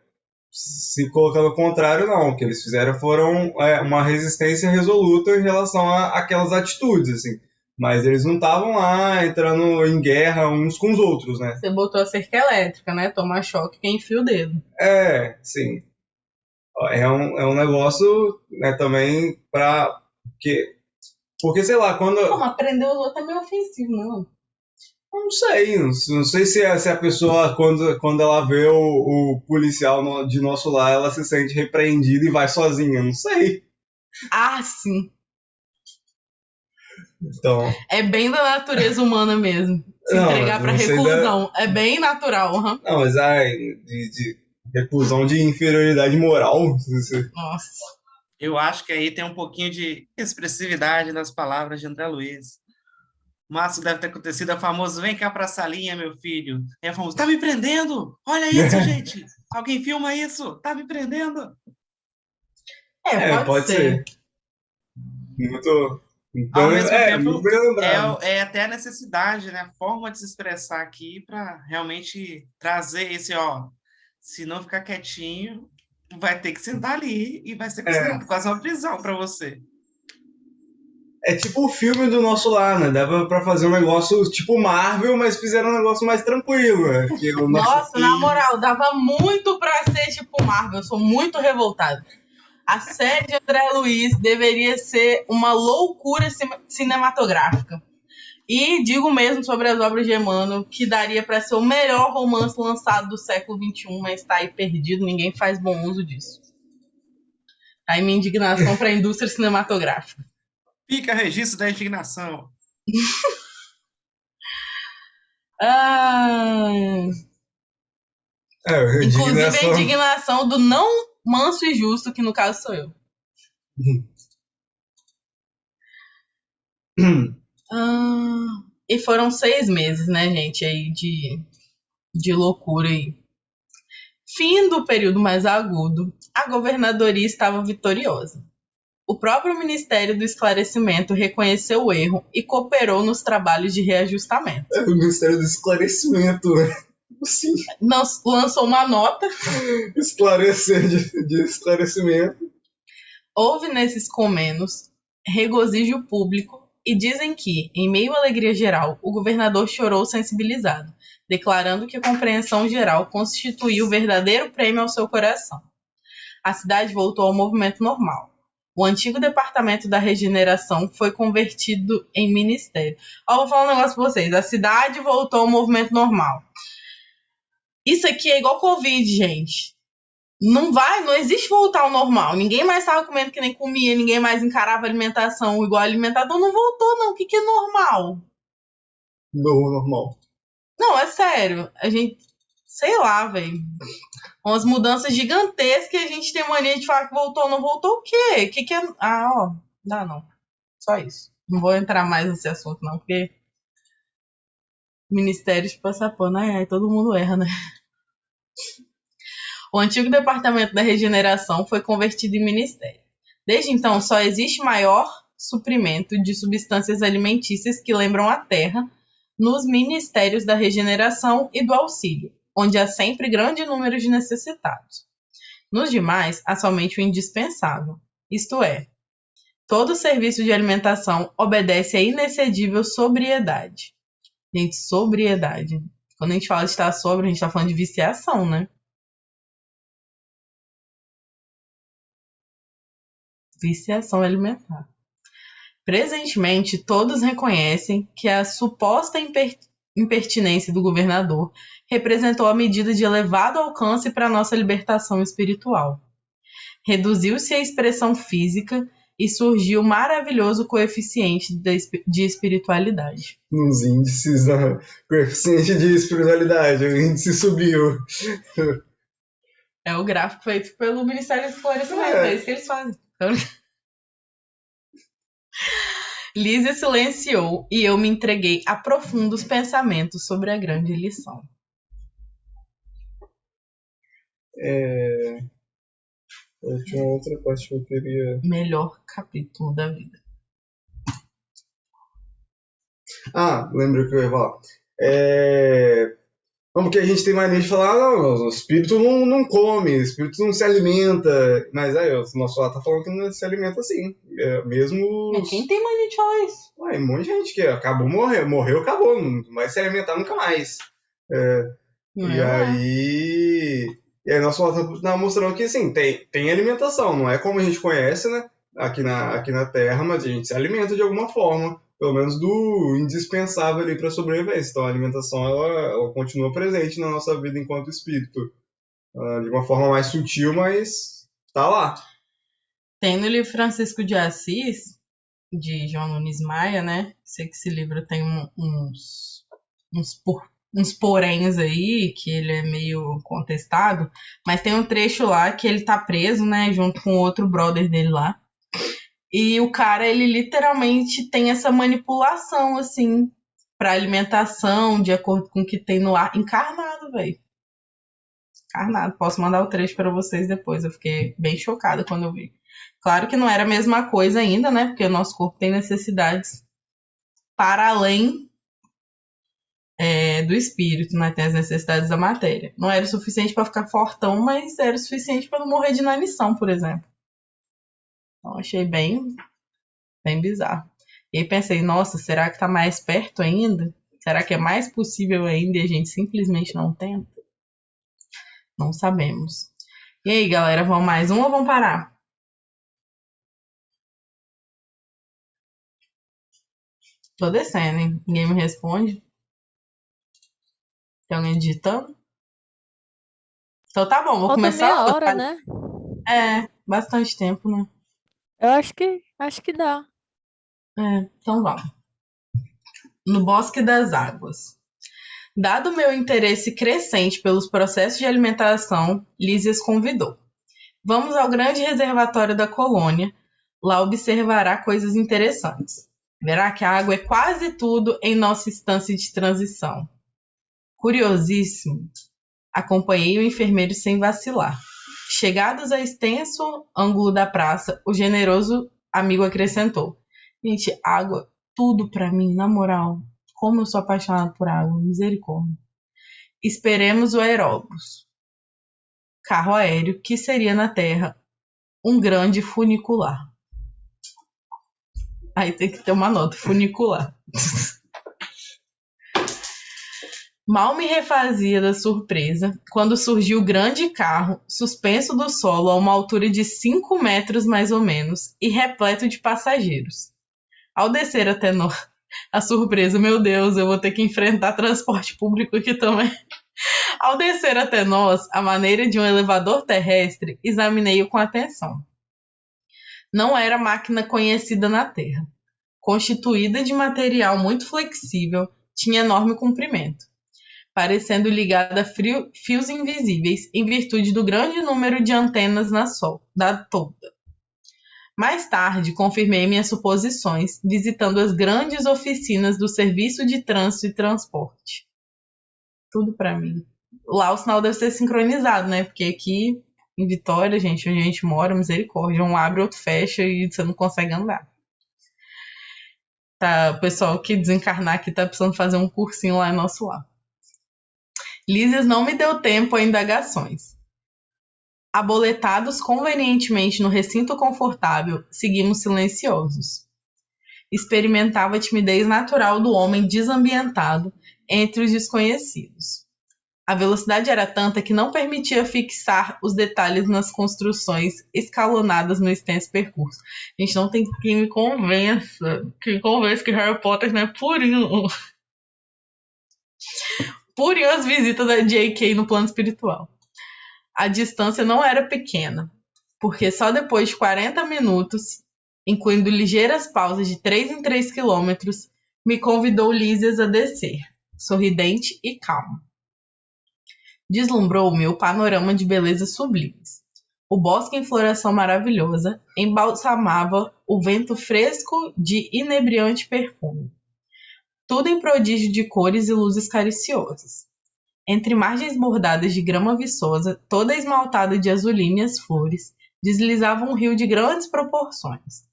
se colocando ao contrário, não. O que eles fizeram foram é, uma resistência resoluta em relação a aquelas atitudes, assim. Mas eles não estavam lá entrando em guerra uns com os outros, né? Você botou a cerca elétrica, né? Tomar choque quem enfia o dedo. É, sim. É um, é um negócio né, também pra. Que, porque, sei lá, quando. Pô, mas prender os outros é meio ofensivo, não. Não sei, não, não sei se a, se a pessoa, quando, quando ela vê o, o policial no- de nosso lar, ela se sente repreendida e vai sozinha, não sei. Ah, sim. Então, É bem da natureza humana mesmo. Se Não, entregar pra reclusão. É bem natural. aham. não, mas ai, de, de reclusão de inferioridade moral, Nossa. Eu acho que aí tem um pouquinho de expressividade nas palavras de André Luiz. O máximo deve ter acontecido é famoso vem cá pra salinha, meu filho. É famoso, tá me prendendo? Olha isso, gente. Alguém filma isso? Tá me prendendo? É, é, pode, pode ser. ser. Muito. Então, Ao mesmo é, tempo. É, é até a necessidade, né? A forma de se expressar aqui para realmente trazer esse, ó. Se não ficar quietinho, vai ter que sentar ali e vai ser considerado quase uma prisão para você. É tipo o filme do nosso lar, né? Dava pra fazer um negócio tipo Marvel, mas fizeram um negócio mais tranquilo, né? Que o nosso- Nossa, na moral, dava muito pra ser tipo Marvel. Eu sou muito revoltada. A série de André Luiz deveria ser uma loucura cinematográfica. E digo mesmo sobre as obras de Emmanuel que daria pra ser o melhor romance lançado do século XXI, mas tá aí perdido, ninguém faz bom uso disso. Aí minha indignação pra indústria cinematográfica. Fica registro da indignação. Ah, É, inclusive a indignação. indignação do não manso e justo, que no caso sou eu. Ah, e foram seis meses, né, gente, aí de, de loucura aí. Fim do período mais agudo, a governadoria estava vitoriosa. O próprio Ministério do Esclarecimento reconheceu o erro e cooperou nos trabalhos de reajustamento. É o Ministério do Esclarecimento, né? Sim, Não- lançou uma nota esclarecer de, de esclarecimento. Houve nesses comenos regozijo público e dizem que, em meio à alegria geral, o governador chorou sensibilizado, declarando que a compreensão geral constituía o verdadeiro prêmio ao seu coração. A cidade voltou ao movimento normal. O antigo departamento da regeneração foi convertido em ministério. Ó, vou falar um negócio pra vocês. A cidade voltou ao movimento normal. Isso aqui é igual Covid, gente. Não vai, não existe voltar ao normal. Ninguém mais estava comendo que nem comia, ninguém mais encarava alimentação igual alimentador. Não voltou, não. O que, que é normal? Não, normal. Não, é sério. A gente, sei lá, velho. Umas mudanças gigantescas que a gente tem mania de falar que voltou, não voltou o quê? O que, que é. Ah, ó, dá não. Só isso. Não vou entrar mais nesse assunto, não, porque. Ministério de passar pano, ai, ai, todo mundo erra, né? O antigo departamento da regeneração foi convertido em ministério. Desde então, só existe maior suprimento de substâncias alimentícias que lembram a terra nos ministérios da regeneração e do auxílio, onde há sempre grande número de necessitados. Nos demais, há somente o indispensável, isto é, todo serviço de alimentação obedece à inexcedível sobriedade. Gente, sobriedade. Quando a gente fala de estar sóbrio, a gente está falando de viciação, né? Viciação alimentar. Presentemente, todos reconhecem que a suposta impertinência do governador representou a medida de elevado alcance para nossa libertação espiritual. Reduziu-se a expressão física e surgiu o maravilhoso coeficiente de espiritualidade. Nos índices da coeficiente de espiritualidade, o índice subiu. É o gráfico feito pelo Ministério do Esclarecimento, É. é isso que eles fazem. Lísia silenciou e eu me entreguei a profundos pensamentos sobre a grande lição. É... Eu tinha outra parte que eu queria. Melhor capítulo da vida. Ah, lembro que eu ia falar. É... Como que a gente tem mania de falar, ah, não, o espírito não, não come, o espírito não se alimenta. Mas aí, o nosso lá tá falando que não se alimenta assim. É, mesmo. Mas Quem tem mania de falar isso? Ué, um monte de gente que acabou morreu, morreu, acabou, não vai se alimentar nunca mais. É, Não e é, ué? aí. E aí nosso lá tá mostrando que assim, tem, tem alimentação, não é como a gente conhece, né? Aqui na, aqui na Terra, mas a gente se alimenta de alguma forma. Pelo menos do indispensável ali para sobrevivência. Então a alimentação ela, ela continua presente na nossa vida enquanto espírito. Ah, de uma forma mais sutil, mas tá lá. Tem no livro Francisco de Assis, de João Nunes Maia, né? Sei que esse livro tem uns, uns, por, uns poréns aí, que ele é meio contestado, mas tem um trecho lá que ele tá preso, né? Junto com outro brother dele lá. E o cara, ele literalmente tem essa manipulação, assim, pra alimentação, de acordo com o que tem no ar. Encarnado, velho. Encarnado. Posso mandar o trecho pra vocês depois. Eu fiquei bem chocada quando eu vi. Claro que não era a mesma coisa ainda, né? Porque o nosso corpo tem necessidades para além é, do espírito, né? Tem as necessidades da matéria. Não era o suficiente para ficar fortão, mas era o suficiente para não morrer de inanição, por exemplo. Então achei bem, bem bizarro. E aí pensei, nossa, será que tá mais perto ainda? Será que é mais possível ainda e a gente simplesmente não tenta? Não sabemos. E aí, galera, vamos mais um ou vamos parar? Tô descendo, hein? Ninguém me responde. Tem alguém digitando? Então tá bom, vou Falta começar. meia hora, né? É, bastante tempo, né? Eu acho que acho que dá. É, então vamos. No Bosque das Águas. Dado o meu interesse crescente pelos processos de alimentação, Lísias convidou. Vamos ao grande reservatório da colônia. Lá observará coisas interessantes. Verá que a água é quase tudo em nossa instância de transição. Curiosíssimo, acompanhei o enfermeiro sem vacilar. Chegados a extenso ângulo da praça, o generoso amigo acrescentou: Gente, água, tudo pra mim, na moral. Como eu sou apaixonado por água, misericórdia. Esperemos o aeróbus. Carro aéreo que seria na Terra um grande funicular. Aí tem que ter uma nota, funicular. Mal me refazia da surpresa quando surgiu o grande carro, suspenso do solo a uma altura de 5 metros mais ou menos e repleto de passageiros. Ao descer até nós, a surpresa, meu Deus, eu vou ter que enfrentar transporte público aqui também. Ao descer até nós, à maneira de um elevador terrestre, examinei-o com atenção. Não era máquina conhecida na Terra. Constituída de material muito flexível, tinha enorme comprimento parecendo ligada a frio- fios invisíveis em virtude do grande número de antenas na sol, da tolda. Mais tarde, confirmei minhas suposições, visitando as grandes oficinas do Serviço de Trânsito e Transporte. Tudo para mim. Lá o sinal deve ser sincronizado, né? Porque aqui em Vitória, gente, onde a gente mora, misericórdia, um abre, outro fecha e você não consegue andar. Tá, o pessoal que desencarnar aqui tá precisando fazer um cursinho lá nosso lar. Lísias não me deu tempo a indagações. Aboletados convenientemente no recinto confortável, seguimos silenciosos. Experimentava a timidez natural do homem desambientado entre os desconhecidos. A velocidade era tanta que não permitia fixar os detalhes nas construções escalonadas no extenso percurso. A gente não tem quem me convença, que convença que Harry Potter não é purinho puriam as visitas da J.K. no plano espiritual. A distância não era pequena, porque só depois de 40 minutos, incluindo ligeiras pausas de 3 em 3 quilômetros, me convidou Lísias a descer, sorridente e calmo. Deslumbrou-me o panorama de belezas sublimes. O bosque em floração maravilhosa embalsamava o vento fresco de inebriante perfume. Tudo em prodígio de cores e luzes cariciosas. Entre margens bordadas de grama viçosa, toda esmaltada de azulíneas flores, deslizava um rio de grandes proporções.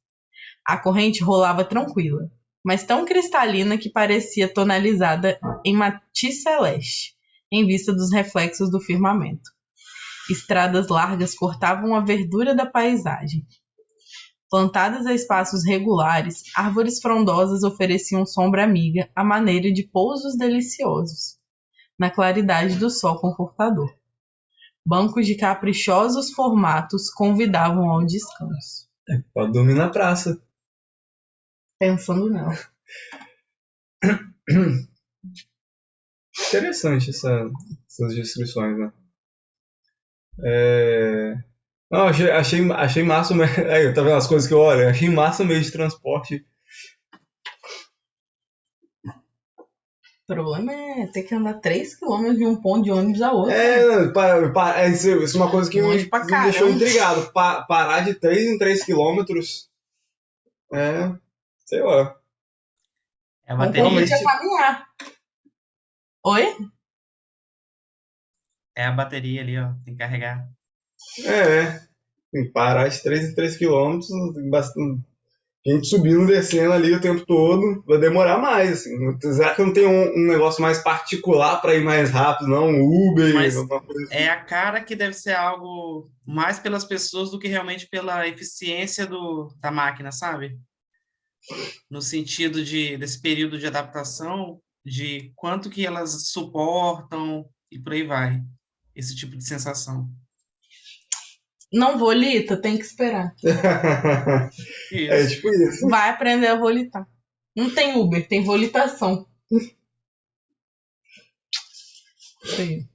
A corrente rolava tranquila, mas tão cristalina que parecia tonalizada em matiz celeste, em vista dos reflexos do firmamento. Estradas largas cortavam a verdura da paisagem. Plantadas a espaços regulares, árvores frondosas ofereciam sombra amiga à maneira de pousos deliciosos, na claridade do sol confortador. Bancos de caprichosos formatos convidavam ao descanso. Pode dormir na praça. Pensando não. Interessante essa- essas descrições, né? É... Não, achei, achei, achei massa. o me- Aí, tá vendo as coisas que eu olho? Achei massa o meio de transporte. O problema é ter que andar 3 km de um ponto de ônibus a outro. É, pa- pa- é, isso isso é uma coisa que me, Longe me deixou intrigado. Pa- parar de 3 em 3 quilômetros. É. Sei lá. É a Um bateria, a caminhar. Oi? é a bateria ali, ó. Tem que carregar. É. Parar de 3 em 3 quilômetros. bastante- Gente subindo e descendo ali o tempo todo. Vai demorar mais, assim. Será que não tem um, um negócio mais particular para ir mais rápido, não? Um Uber, Mas- alguma coisa assim? É a cara que deve ser algo mais pelas pessoas do que realmente pela eficiência do, da máquina, sabe? No sentido de desse período de adaptação, de quanto que elas suportam e por aí vai. Esse tipo de sensação. Não volita, tem que esperar. é Isso. tipo isso. Vai aprender a volitar. Não tem Uber, tem volitação. Aí.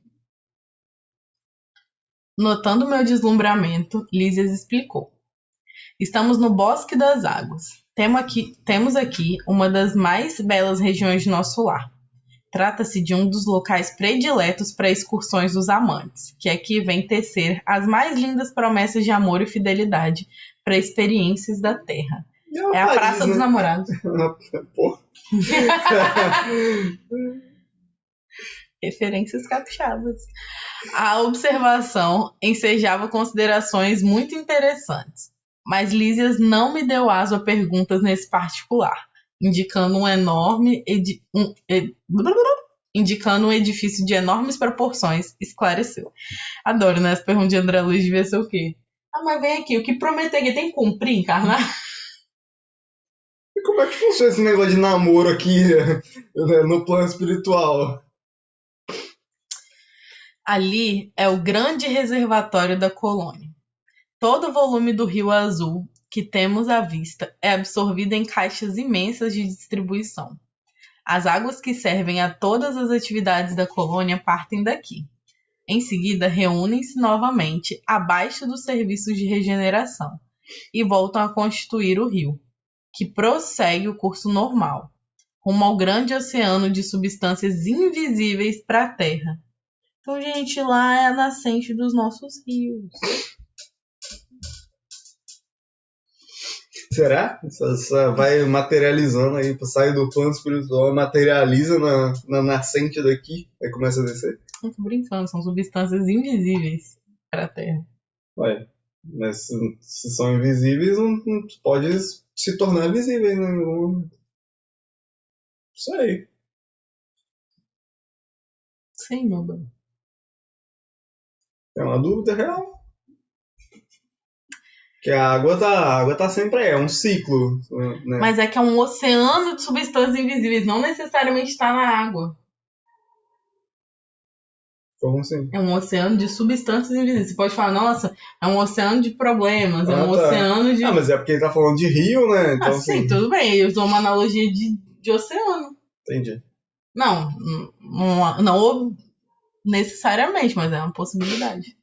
Notando meu deslumbramento, Lísias explicou. Estamos no Bosque das Águas. Temo aqui- temos aqui uma das mais belas regiões de nosso lar. Trata-se de um dos locais prediletos para excursões dos amantes, que aqui vem tecer as mais lindas promessas de amor e fidelidade para experiências da terra. É a Paris, Praça dos né? Namorados. Porra. Referências capixabas. A observação ensejava considerações muito interessantes, mas Lísias não me deu aso a perguntas nesse particular, indicando um enorme edi- um, e- indicando um edifício de enormes proporções, esclareceu. Adoro, né? As perguntas de André Luiz devia ser o quê? Ah, mas vem aqui, o que prometer aqui tem que cumprir, encarnar? E como é que funciona esse negócio de namoro aqui né, no plano espiritual? Ali é o grande reservatório da colônia. Todo o volume do Rio Azul que temos à vista é absorvido em caixas imensas de distribuição. As águas que servem a todas as atividades da colônia partem daqui. Em seguida, reúnem-se novamente abaixo dos serviços de regeneração e voltam a constituir o rio, que prossegue o curso normal, rumo ao grande oceano de substâncias invisíveis para a Terra. Então, gente, lá é a nascente dos nossos rios. Será? Vai materializando aí, sai do plano espiritual, materializa na, na nascente daqui, aí começa a descer. Não tô brincando, são substâncias invisíveis para a Terra. Ué, mas se, são invisíveis, não, não pode se tornar visíveis, né? Não- Isso aí. Sim, meu bem. É uma dúvida real. Que a água tá, a água tá sempre aí, é um ciclo. Né? Mas é que é um oceano de substâncias invisíveis, não necessariamente está na água. Como assim? É um oceano de substâncias invisíveis. Você pode falar, nossa, é um oceano de problemas, é Ah, um tá. oceano de. Ah, mas é porque ele tá falando de rio, né? Então, Ah, sim, assim, tudo bem. Ele usou uma analogia de, de oceano. entendi. Não, não, não necessariamente, mas é uma possibilidade.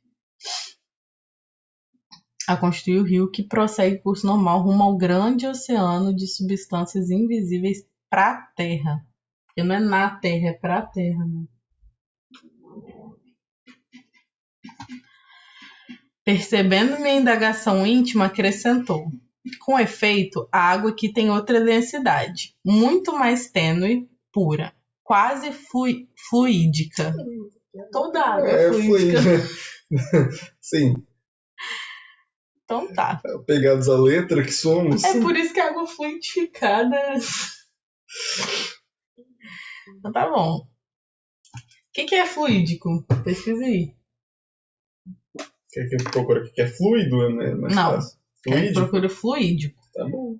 A constituir o rio que prossegue o curso normal rumo ao grande oceano de substâncias invisíveis para a Terra. Porque não é na Terra, é para a Terra. Né? Percebendo minha indagação íntima, acrescentou: Com efeito, a água aqui tem outra densidade, muito mais tênue, pura, quase flu- fluídica. Toda água é, É fluídica. Sim, Então tá. pegados à letra que somos. É por isso que a água fluidificada. Então tá bom. O que, que é fluídico? Pesquisa aí. Quer que procura aqui que é fluido, né? Mais Não. fácil. É, Fluido? procura fluídico. Tá bom.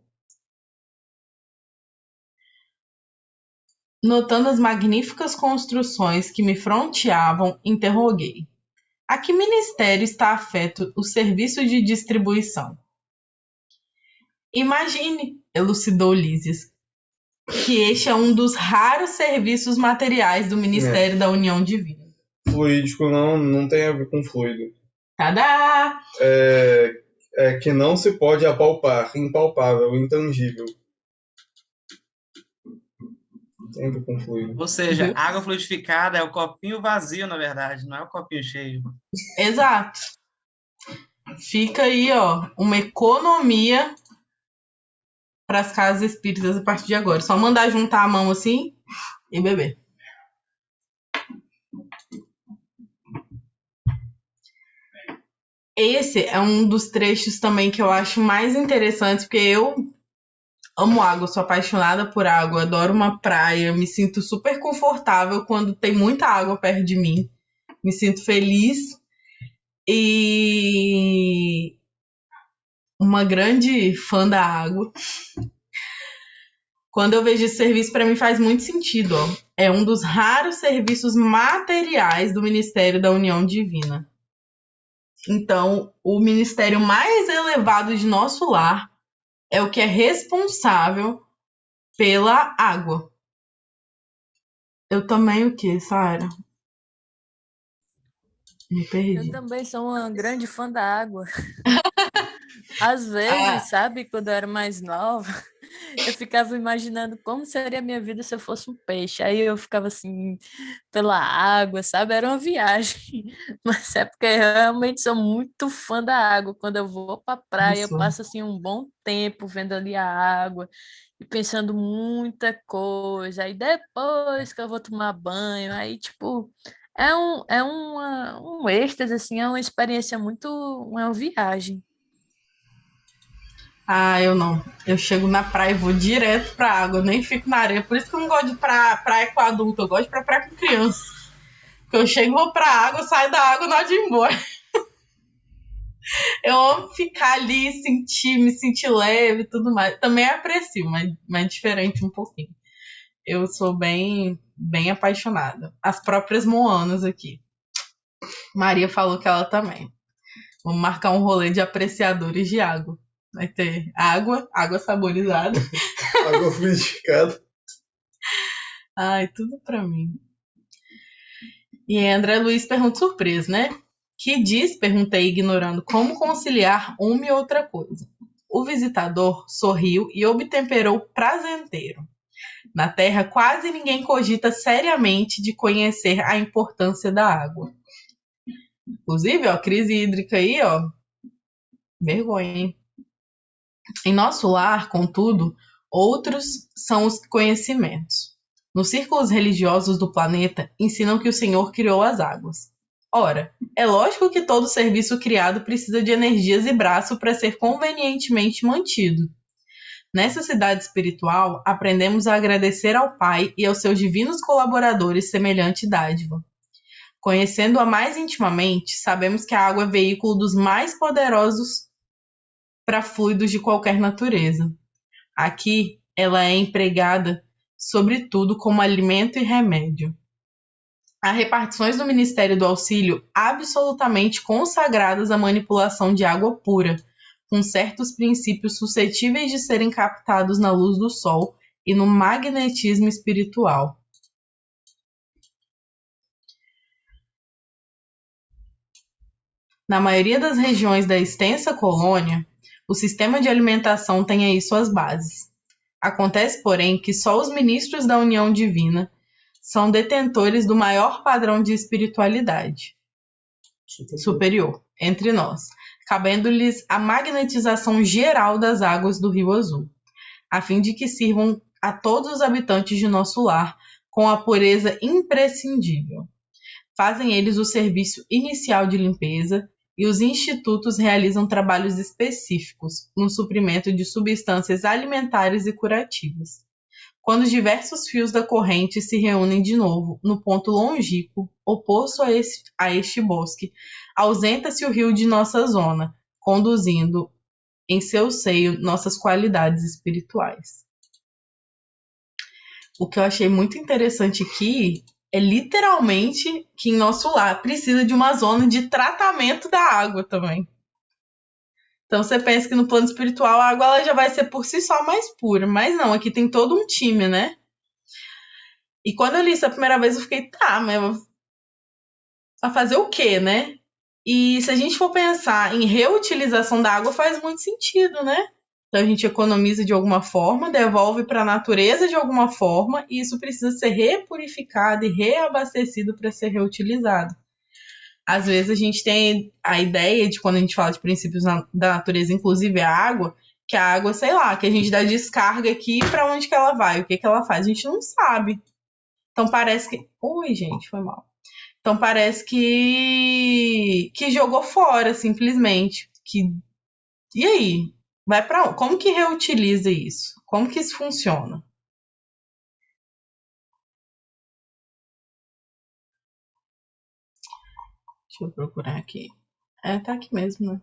Notando as magníficas construções que me fronteavam, interroguei. A que ministério está afeto o serviço de distribuição? Imagine, elucidou Lísias, que este é um dos raros serviços materiais do Ministério da União Divina. Fluídico não, não tem a ver com fluido. Tadá! É, é que não se pode apalpar, impalpável, intangível. Com fluido. Ou seja, Uhum. água fluidificada é o copinho vazio, na verdade, não é o copinho cheio. Exato. Fica aí, ó, uma economia para as casas espíritas a partir de agora. Só mandar juntar a mão assim e beber. Esse é um dos trechos também que eu acho mais interessantes, porque eu amo água, sou apaixonada por água, adoro uma praia, me sinto super confortável quando tem muita água perto de mim. Me sinto feliz e uma grande fã da água. Quando eu vejo esse serviço, para mim faz muito sentido. Ó. É um dos raros serviços materiais do Ministério da União Divina. Então, o ministério mais elevado de nosso lar é o que é responsável pela água. Eu também o que, Sara? Me perdi. Eu também sou uma grande fã da água. Às vezes, Ah. sabe, quando eu era mais nova, eu ficava imaginando como seria a minha vida se eu fosse um peixe. Aí eu ficava assim, pela água, sabe? Era uma viagem. Mas é porque eu realmente sou muito fã da água. Quando eu vou pra praia, eu Isso. passo assim um bom tempo vendo ali a água e pensando muita coisa. Aí depois que eu vou tomar banho, aí tipo, é um, é uma, um êxtase, assim, é uma experiência muito, uma viagem. Ah, eu não. Eu chego na praia e vou direto pra água, eu nem fico na areia. Por isso que eu não gosto de pra praia com adulto, eu gosto de pra praia com criança. Porque eu chego, vou pra água, saio da água, não de ir embora. Eu amo ficar ali, sentir, me sentir leve e tudo mais. Também aprecio, mas, mas diferente um pouquinho. Eu sou bem, bem apaixonada. As próprias Moanas aqui. Maria falou que ela também. Vamos marcar um rolê de apreciadores de água. Vai ter água, água saborizada. Água fluidificada. Ai, tudo pra mim. E André Luiz pergunta surpresa, né? Que diz, perguntei ignorando, como conciliar uma e outra coisa. O visitador sorriu e obtemperou prazenteiro. Na Terra, quase ninguém cogita seriamente de conhecer a importância da água. Inclusive, ó, crise hídrica aí, ó. Vergonha, hein? Em nosso lar, contudo, outros são os conhecimentos. Nos círculos religiosos do planeta, ensinam que o Senhor criou as águas. Ora, é lógico que todo serviço criado precisa de energias e braço para ser convenientemente mantido. Nessa cidade espiritual, aprendemos a agradecer ao Pai e aos seus divinos colaboradores semelhante dádiva. Conhecendo-a mais intimamente, sabemos que a água é veículo dos mais poderosos para fluidos de qualquer natureza. Aqui, ela é empregada, sobretudo, como alimento e remédio. Há repartições do Ministério do Auxílio absolutamente consagradas à manipulação de água pura, com certos princípios suscetíveis de serem captados na luz do sol e no magnetismo espiritual. Na maioria das regiões da extensa colônia, o sistema de alimentação tem aí suas bases. Acontece, porém, que só os ministros da União Divina são detentores do maior padrão de espiritualidade superior entre nós, cabendo-lhes a magnetização geral das águas do Rio Azul, a fim de que sirvam a todos os habitantes de nosso lar com a pureza imprescindível. Fazem eles o serviço inicial de limpeza e os institutos realizam trabalhos específicos no suprimento de substâncias alimentares e curativas. Quando os diversos fios da corrente se reúnem de novo no ponto longínquo oposto a a este bosque, ausenta-se o rio de nossa zona, conduzindo em seu seio nossas qualidades espirituais. O que eu achei muito interessante aqui é literalmente que em nosso lar precisa de uma zona de tratamento da água também. Então você pensa que no plano espiritual a água ela já vai ser por si só mais pura, mas não, aqui tem todo um time, né? E quando eu li isso a primeira vez eu fiquei, tá, mas a fazer o quê, né? E se a gente for pensar em reutilização da água faz muito sentido, né? Então a gente economiza de alguma forma, devolve para a natureza de alguma forma, e isso precisa ser repurificado e reabastecido para ser reutilizado. Às vezes a gente tem a ideia de quando a gente fala de princípios da natureza, inclusive a água, que a água, sei lá, que a gente dá descarga aqui para onde que ela vai, o que que ela faz, a gente não sabe. Então parece que, ui, gente, foi mal. Então parece que que jogou fora simplesmente, que e aí? Vai para como que reutiliza isso? Como que isso funciona? Deixa eu procurar aqui. É, tá aqui mesmo, né?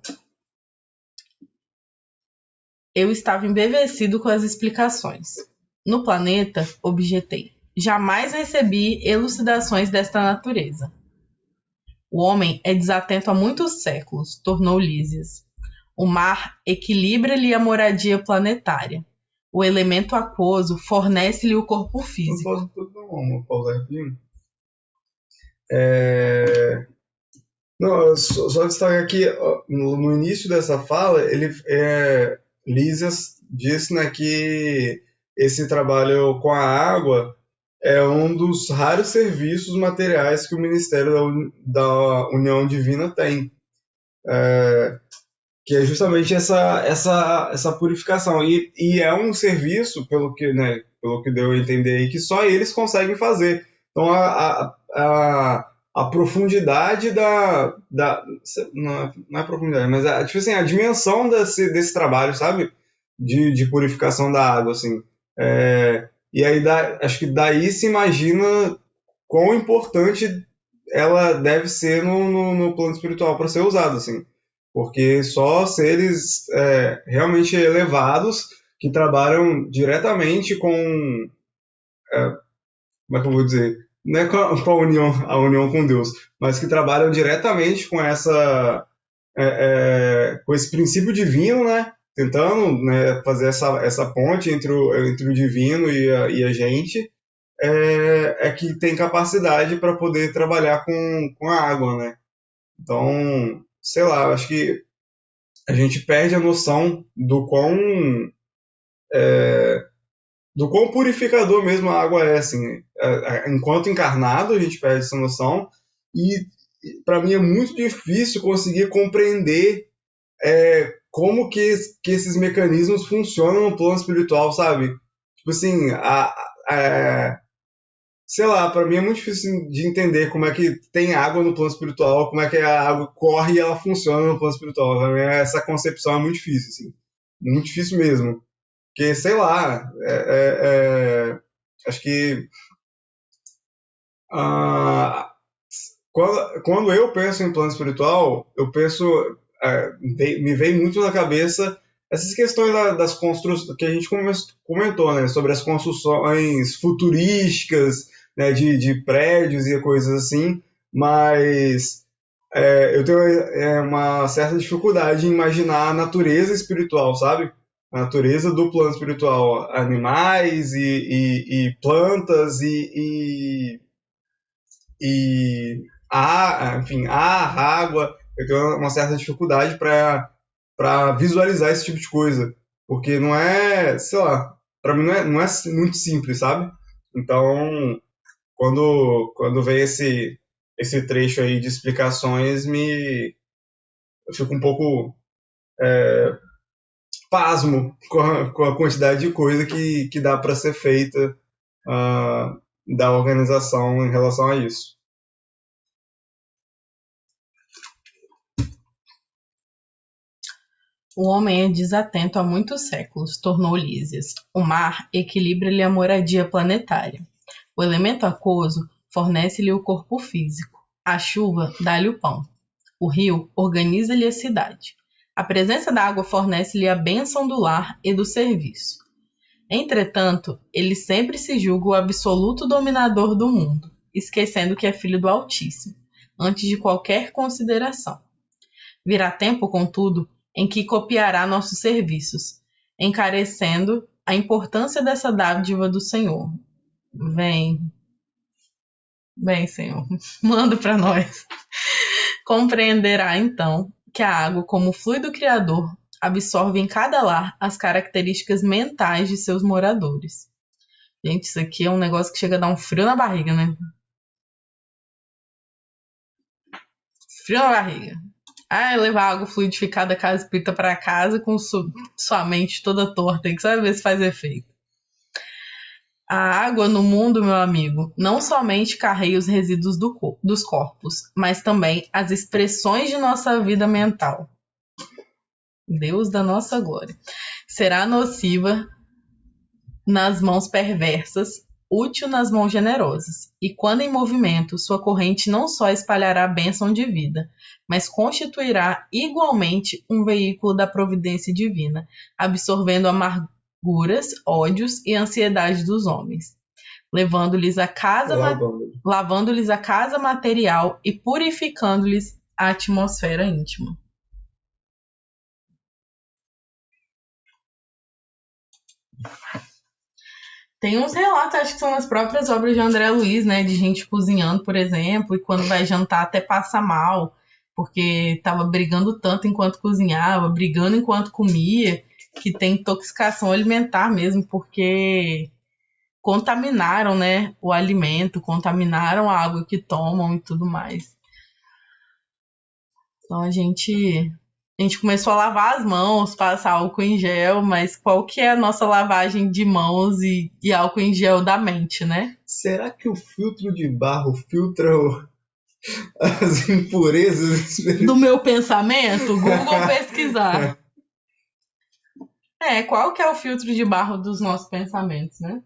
Eu estava embevecido com as explicações. No planeta, objetei. Jamais recebi elucidações desta natureza. O homem é desatento há muitos séculos, tornou Lísias. O mar equilibra-lhe a moradia planetária. O elemento aquoso fornece-lhe o corpo físico. Não posso não, pausar rapidinho. É... Não, só, só destacar aqui, no, no, início dessa fala, ele, é, Lísias disse né, que esse trabalho com a água é um dos raros serviços materiais que o Ministério da, da União Divina tem. É, que é justamente essa, essa, essa purificação. E, e é um serviço, pelo que, né, pelo que deu a entender aí, que só eles conseguem fazer. Então, a, a, a, a profundidade da. da não, é, não é profundidade, mas a, tipo assim, a dimensão desse, desse trabalho, sabe? De, de purificação da água, assim. É, e aí, dá, acho que daí se imagina quão importante ela deve ser no, no, no plano espiritual para ser usada, assim porque só seres é, realmente elevados que trabalham diretamente com é, como é que eu vou dizer? Não é com a, união a união com Deus mas que trabalham diretamente com essa é, é com esse princípio divino né? Tentando né, fazer essa, essa ponte entre o, entre o divino e a, e a gente é, é que tem capacidade para poder trabalhar com, com a água né? Então sei lá, acho que a gente perde a noção do quão é, do quão purificador mesmo a água é, assim. É, é, enquanto encarnado, a gente perde essa noção e para mim é muito difícil conseguir compreender é, como que, que esses mecanismos funcionam no plano espiritual, sabe? Tipo assim, a, a, sei lá, para mim é muito difícil de entender como é que tem água no plano espiritual, como é que a água corre e ela funciona no plano espiritual. Pra mim, essa concepção é muito difícil, assim. Muito difícil mesmo. Porque, sei lá, é, é, é, acho que. Ah, quando, quando eu penso em plano espiritual, eu penso. É, me vem muito na cabeça essas questões das construções que a gente comentou, né, sobre as construções futurísticas, né, de, de prédios e coisas assim, mas é, eu tenho é, uma certa dificuldade em imaginar a natureza espiritual, sabe? A natureza do plano espiritual, animais e, e, e plantas e, e, e enfim, ar, água. Eu tenho uma certa dificuldade para visualizar esse tipo de coisa, porque não é, sei lá, para mim não é, não é muito simples, sabe? Então, quando, quando vem esse, esse trecho aí de explicações, me, eu fico um pouco é, pasmo com a, com a, quantidade de coisa que, que dá para ser feita uh, da organização em relação a isso. O homem é desatento há muitos séculos, tornou Lísias. O mar equilibra-lhe a moradia planetária. O elemento aquoso fornece-lhe o corpo físico. A chuva dá-lhe o pão. O rio organiza-lhe a cidade. A presença da água fornece-lhe a bênção do lar e do serviço. Entretanto, ele sempre se julga o absoluto dominador do mundo, esquecendo que é filho do Altíssimo, antes de qualquer consideração. Virá tempo, contudo, em que copiará nossos serviços, encarecendo a importância dessa dádiva do Senhor. Vem, vem, Senhor, manda para nós. Compreenderá então que a água, como fluido criador, absorve em cada lar as características mentais de seus moradores. Gente, isso aqui é um negócio que chega a dar um frio na barriga, né? Frio na barriga. Ah, levar água fluidificada da casa espírita para casa com su sua mente toda torta, que só ver se faz efeito. A água no mundo, meu amigo, não somente carrega os resíduos do dos corpos, mas também as expressões de nossa vida mental. Deus da nossa glória. Será nociva nas mãos perversas útil nas mãos generosas, e quando em movimento, sua corrente não só espalhará a bênção de vida, mas constituirá igualmente um veículo da providência divina, absorvendo amarguras, ódios e ansiedades dos homens, levando-lhes a casa lavando-lhes a casa material e purificando-lhes a atmosfera íntima. Tem uns relatos, acho que são as próprias obras de André Luiz, né? De gente cozinhando, por exemplo, e quando vai jantar até passa mal, porque estava brigando tanto enquanto cozinhava, brigando enquanto comia, que tem intoxicação alimentar mesmo, porque contaminaram, né, o alimento, contaminaram a água que tomam e tudo mais. Então a gente a gente começou a lavar as mãos, passar álcool em gel, mas qual que é a nossa lavagem de mãos e, e álcool em gel da mente, né? Será que o filtro de barro filtra o, as impurezas do meu pensamento? Google pesquisar. É, qual que é o filtro de barro dos nossos pensamentos, né?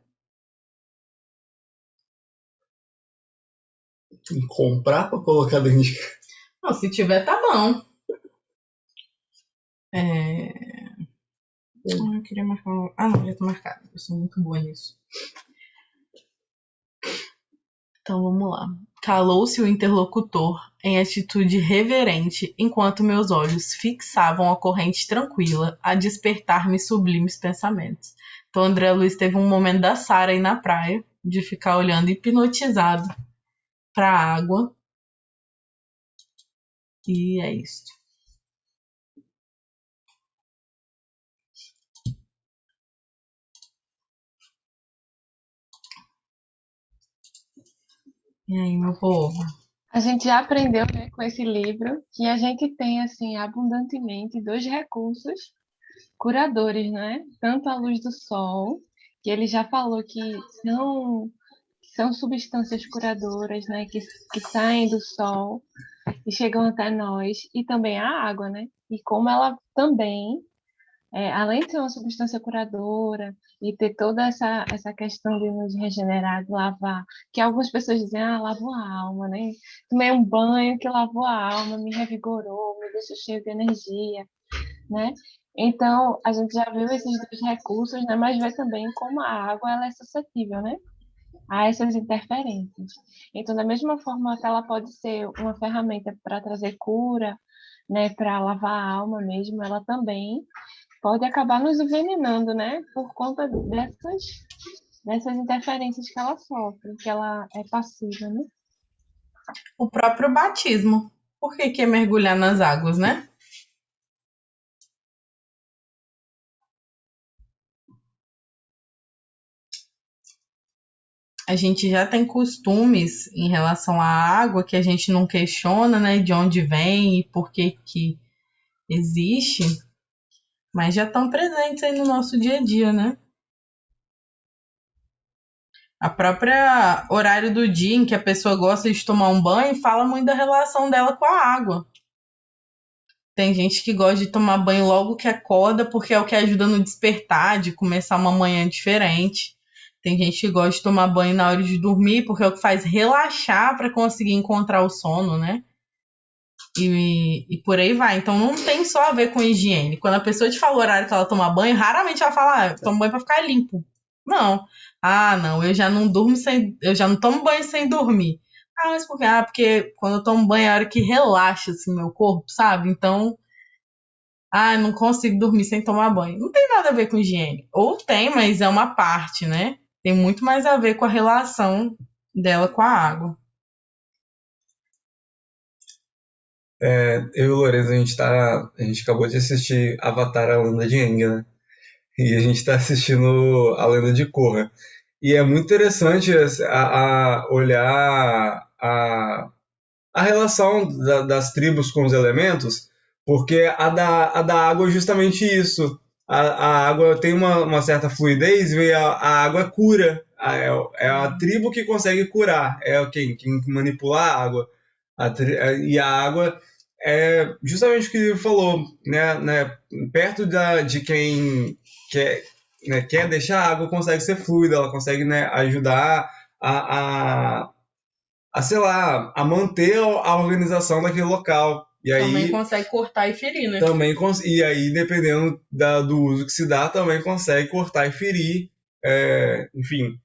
Comprar para colocar dentro de... Não, se tiver, tá bom. É... Ah, eu queria marcar. Ah, não, já tá marcado. Eu sou muito boa nisso. Então vamos lá. Calou-se o interlocutor em atitude reverente, enquanto meus olhos fixavam a corrente tranquila a despertar-me sublimes pensamentos. Então André Luiz teve um momento da Sara aí na praia, de ficar olhando hipnotizado para a água. E é isso. E aí, meu povo? A gente já aprendeu, né, com esse livro que a gente tem assim abundantemente dois recursos curadores, né? Tanto a luz do sol, que ele já falou que são são substâncias curadoras, né, que, que saem do sol e chegam até nós, e também a água, né? E como ela também é, além de ser uma substância curadora e ter toda essa, essa questão de nos regenerar, de lavar, que algumas pessoas dizem, ah, lavo a alma, né? Tomei um banho que lavou a alma, me revigorou, me deixou cheio de energia, né? Então, a gente já viu esses dois recursos, né? Mas vê também como a água ela é suscetível, né? A essas interferências. Então, da mesma forma que ela pode ser uma ferramenta para trazer cura, né? Para lavar a alma mesmo, ela também pode acabar nos envenenando, né? Por conta dessas, dessas interferências que ela sofre, que ela é passiva, né? O próprio batismo. Por que, que é mergulhar nas águas, né? a gente já tem costumes em relação à água que a gente não questiona, né, de onde vem e por que que existe, mas já estão presentes aí no nosso dia a dia, né? A própria horário do dia em que a pessoa gosta de tomar um banho fala muito da relação dela com a água. Tem gente que gosta de tomar banho logo que acorda porque é o que ajuda no despertar, de começar uma manhã diferente. Tem gente que gosta de tomar banho na hora de dormir porque é o que faz relaxar para conseguir encontrar o sono, né? E, e, por aí vai. Então não tem só a ver com higiene. Quando a pessoa te fala o horário que ela toma banho, raramente ela fala, ah, tomo banho para ficar limpo. Não. Ah, não, eu já não durmo sem. Eu já não tomo banho sem dormir. Ah, mas por quê? Ah, porque quando eu tomo banho é a hora que relaxa assim, meu corpo, sabe? Então. Ah, não consigo dormir sem tomar banho. Não tem nada a ver com higiene. Ou tem, mas é uma parte, né? Tem muito mais a ver com a relação dela com a água. É, eu e o Lourenço, a gente tá. A gente acabou de assistir Avatar a Lenda de Aang, né? E a gente está assistindo a Lenda de Korra. E é muito interessante a, a olhar a, a relação da, das tribos com os elementos, porque a da, a da água é justamente isso. A, a água tem uma, uma certa fluidez e a, a água cura. É, é a tribo que consegue curar, é quem, quem manipula a água. A, e a água é justamente o que ele falou, né, né perto da, de quem quer, né, quer deixar a água consegue ser fluida, ela consegue né, ajudar a, a, a, sei lá, a manter a organização daquele local. E aí, também consegue cortar e ferir, né? Também e aí, dependendo da, do uso que se dá, também consegue cortar e ferir. É, enfim.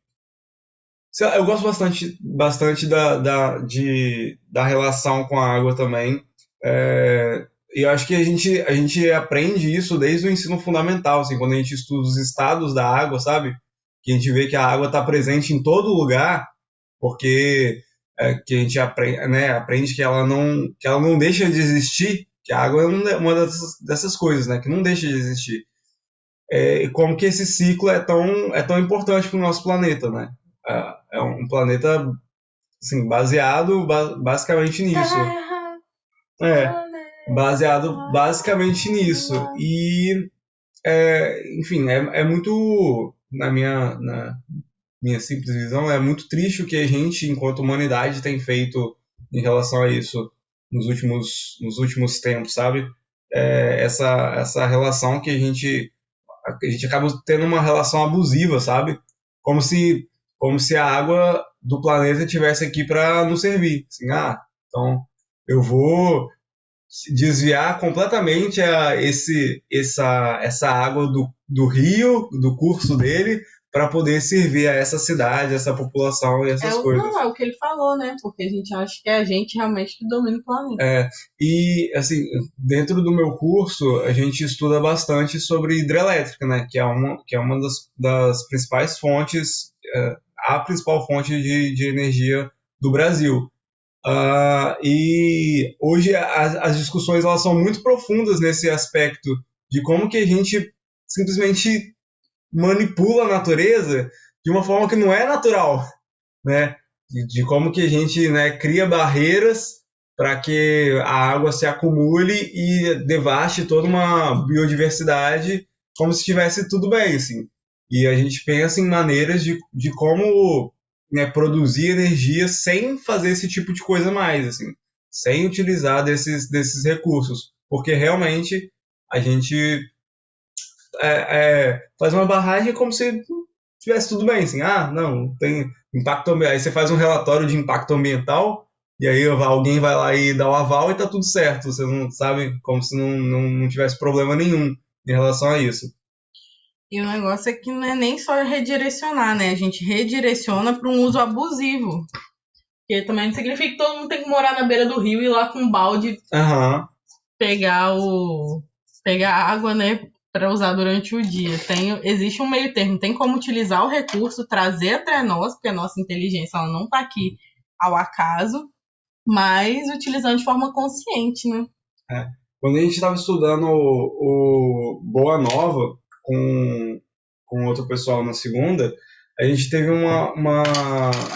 Eu gosto bastante, bastante da, da, de, da relação com a água também. É, e eu acho que a gente, a gente aprende isso desde o ensino fundamental, assim, quando a gente estuda os estados da água, sabe? Que a gente vê que a água está presente em todo lugar, porque é, que a gente aprende, né, aprende que ela não que ela não deixa de existir, que a água é uma dessas, dessas coisas, né, que não deixa de existir. É, e como que esse ciclo é tão é tão importante para o nosso planeta, né? É, é um planeta assim, baseado basicamente nisso. É baseado basicamente nisso. E, é, enfim, é, é muito, na minha, na minha simples visão, é muito triste o que a gente, enquanto humanidade, tem feito em relação a isso nos últimos, nos últimos tempos, sabe? É, essa, essa relação que a gente, a gente acaba tendo uma relação abusiva, sabe? Como se, como se a água do planeta tivesse aqui para nos servir. Assim, ah, então eu vou desviar completamente a esse, essa, essa água do, do rio, do curso dele, para poder servir a essa cidade, essa população e essas é coisas. Não, é o que ele falou, né? Porque a gente acha que é a gente realmente que domina o planeta. É, e assim, dentro do meu curso, a gente estuda bastante sobre hidrelétrica, né? Que é uma, que é uma das, das principais fontes, é, a principal fonte de, de energia do Brasil. Uh, e hoje as, as, discussões elas são muito profundas nesse aspecto de como que a gente simplesmente manipula a natureza de uma forma que não é natural, né? De, de como que a gente né, cria barreiras para que a água se acumule e devaste toda uma biodiversidade como se estivesse tudo bem, assim. E a gente pensa em maneiras de, de como né, produzir energia sem fazer esse tipo de coisa mais, assim, sem utilizar desses, desses recursos, porque realmente a gente é, é, faz uma barragem como se tivesse tudo bem, assim, ah, não, tem impacto aí você faz um relatório de impacto ambiental, e aí alguém vai lá e dá o aval e tá tudo certo, você não sabe, como se não, não, não tivesse problema nenhum em relação a isso. E o negócio é que não é nem só redirecionar, né? A gente redireciona para um uso abusivo. Porque também não significa que todo mundo tem que morar na beira do rio e ir lá com um balde uhum. pegar o pegar água, né, para usar durante o dia. Tem, existe um meio termo, tem como utilizar o recurso, trazer até nós, porque a nossa inteligência ela não está aqui ao acaso, mas utilizando de forma consciente, né? É. Quando a gente estava estudando o, o Boa Nova, com, com outro pessoal na segunda, a gente teve uma, uma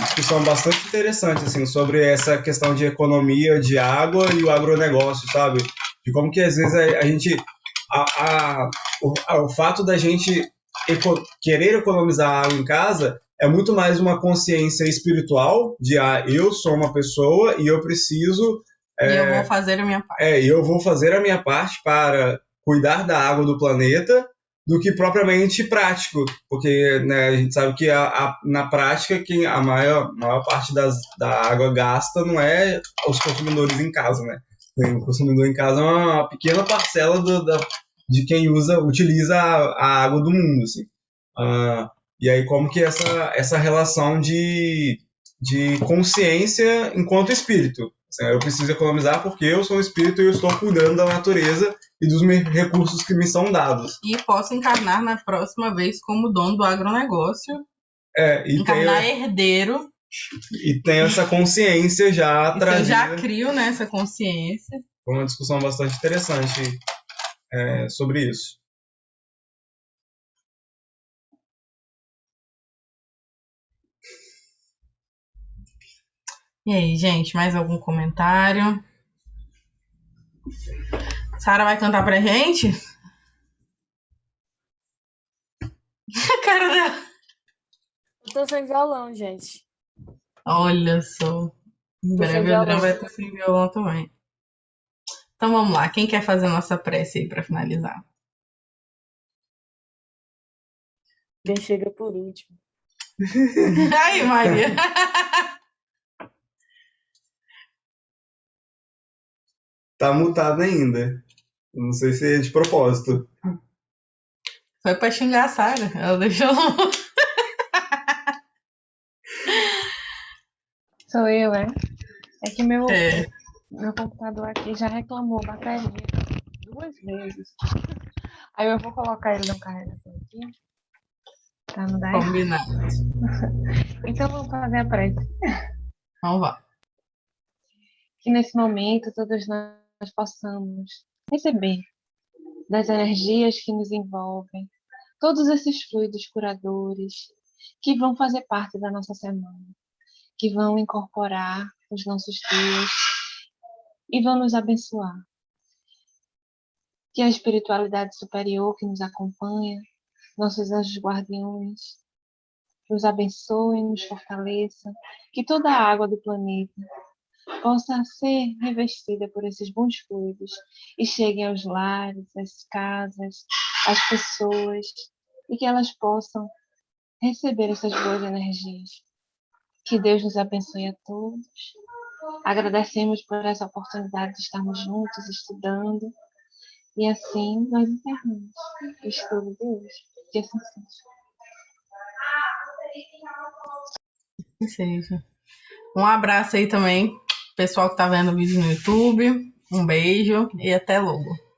discussão bastante interessante assim, sobre essa questão de economia de água e o agronegócio, sabe? De como que às vezes a, a gente. A, a, o, a, o fato da gente eco, querer economizar água em casa é muito mais uma consciência espiritual de ah, eu sou uma pessoa e eu preciso. E eu vou fazer a minha parte. É, eu vou fazer a minha parte para cuidar da água do planeta do que propriamente prático, porque né, a gente sabe que a, a, na prática quem a maior, maior parte das, da água gasta não é os consumidores em casa, né? O consumidor em casa é uma pequena parcela do, da, de quem usa, utiliza a, a água do mundo, assim. Ah, e aí como que essa, essa relação de, de consciência enquanto espírito. Assim, eu preciso economizar porque eu sou um espírito e eu estou cuidando da natureza e dos recursos que me são dados. E posso encarnar na próxima vez como dono do agronegócio. É, e encarnar tem, herdeiro. E tem essa consciência já trazida. Eu já crio né, essa consciência. Foi uma discussão bastante interessante é, sobre isso. E aí, gente, mais algum comentário? Sara vai cantar pra gente? A cara dela. Eu tô sem violão, gente. Olha só. Em breve o André vai estar sem violão também. Então vamos lá. Quem quer fazer a nossa prece aí pra finalizar? Quem chega por último. Ai, Maria. tá mutado ainda. Não sei se é de propósito. Foi pra xingar a Sarah. Ela deixou. Sou eu, é? É que meu, É. meu computador aqui já reclamou bateria duas vezes. Aí eu vou colocar ele no carregador aqui. Pra não dar errado. Combinado. Então vamos fazer a prece. Vamos lá. que nesse momento todos nós possamos receber das energias que nos envolvem, todos esses fluidos curadores que vão fazer parte da nossa semana, que vão incorporar os nossos dias e vão nos abençoar. Que a espiritualidade superior que nos acompanha, nossos anjos guardiões, nos abençoe nos fortaleça, que toda a água do planeta possa ser revestida por esses bons fluidos e cheguem aos lares, às casas, às pessoas e que elas possam receber essas boas energias. Que Deus nos abençoe a todos. Agradecemos por essa oportunidade de estarmos juntos estudando e assim nós encerramos o estudo de hoje. Que assim seja. Seja. Um abraço aí também, pessoal que tá vendo o vídeo no YouTube. Um beijo e até logo.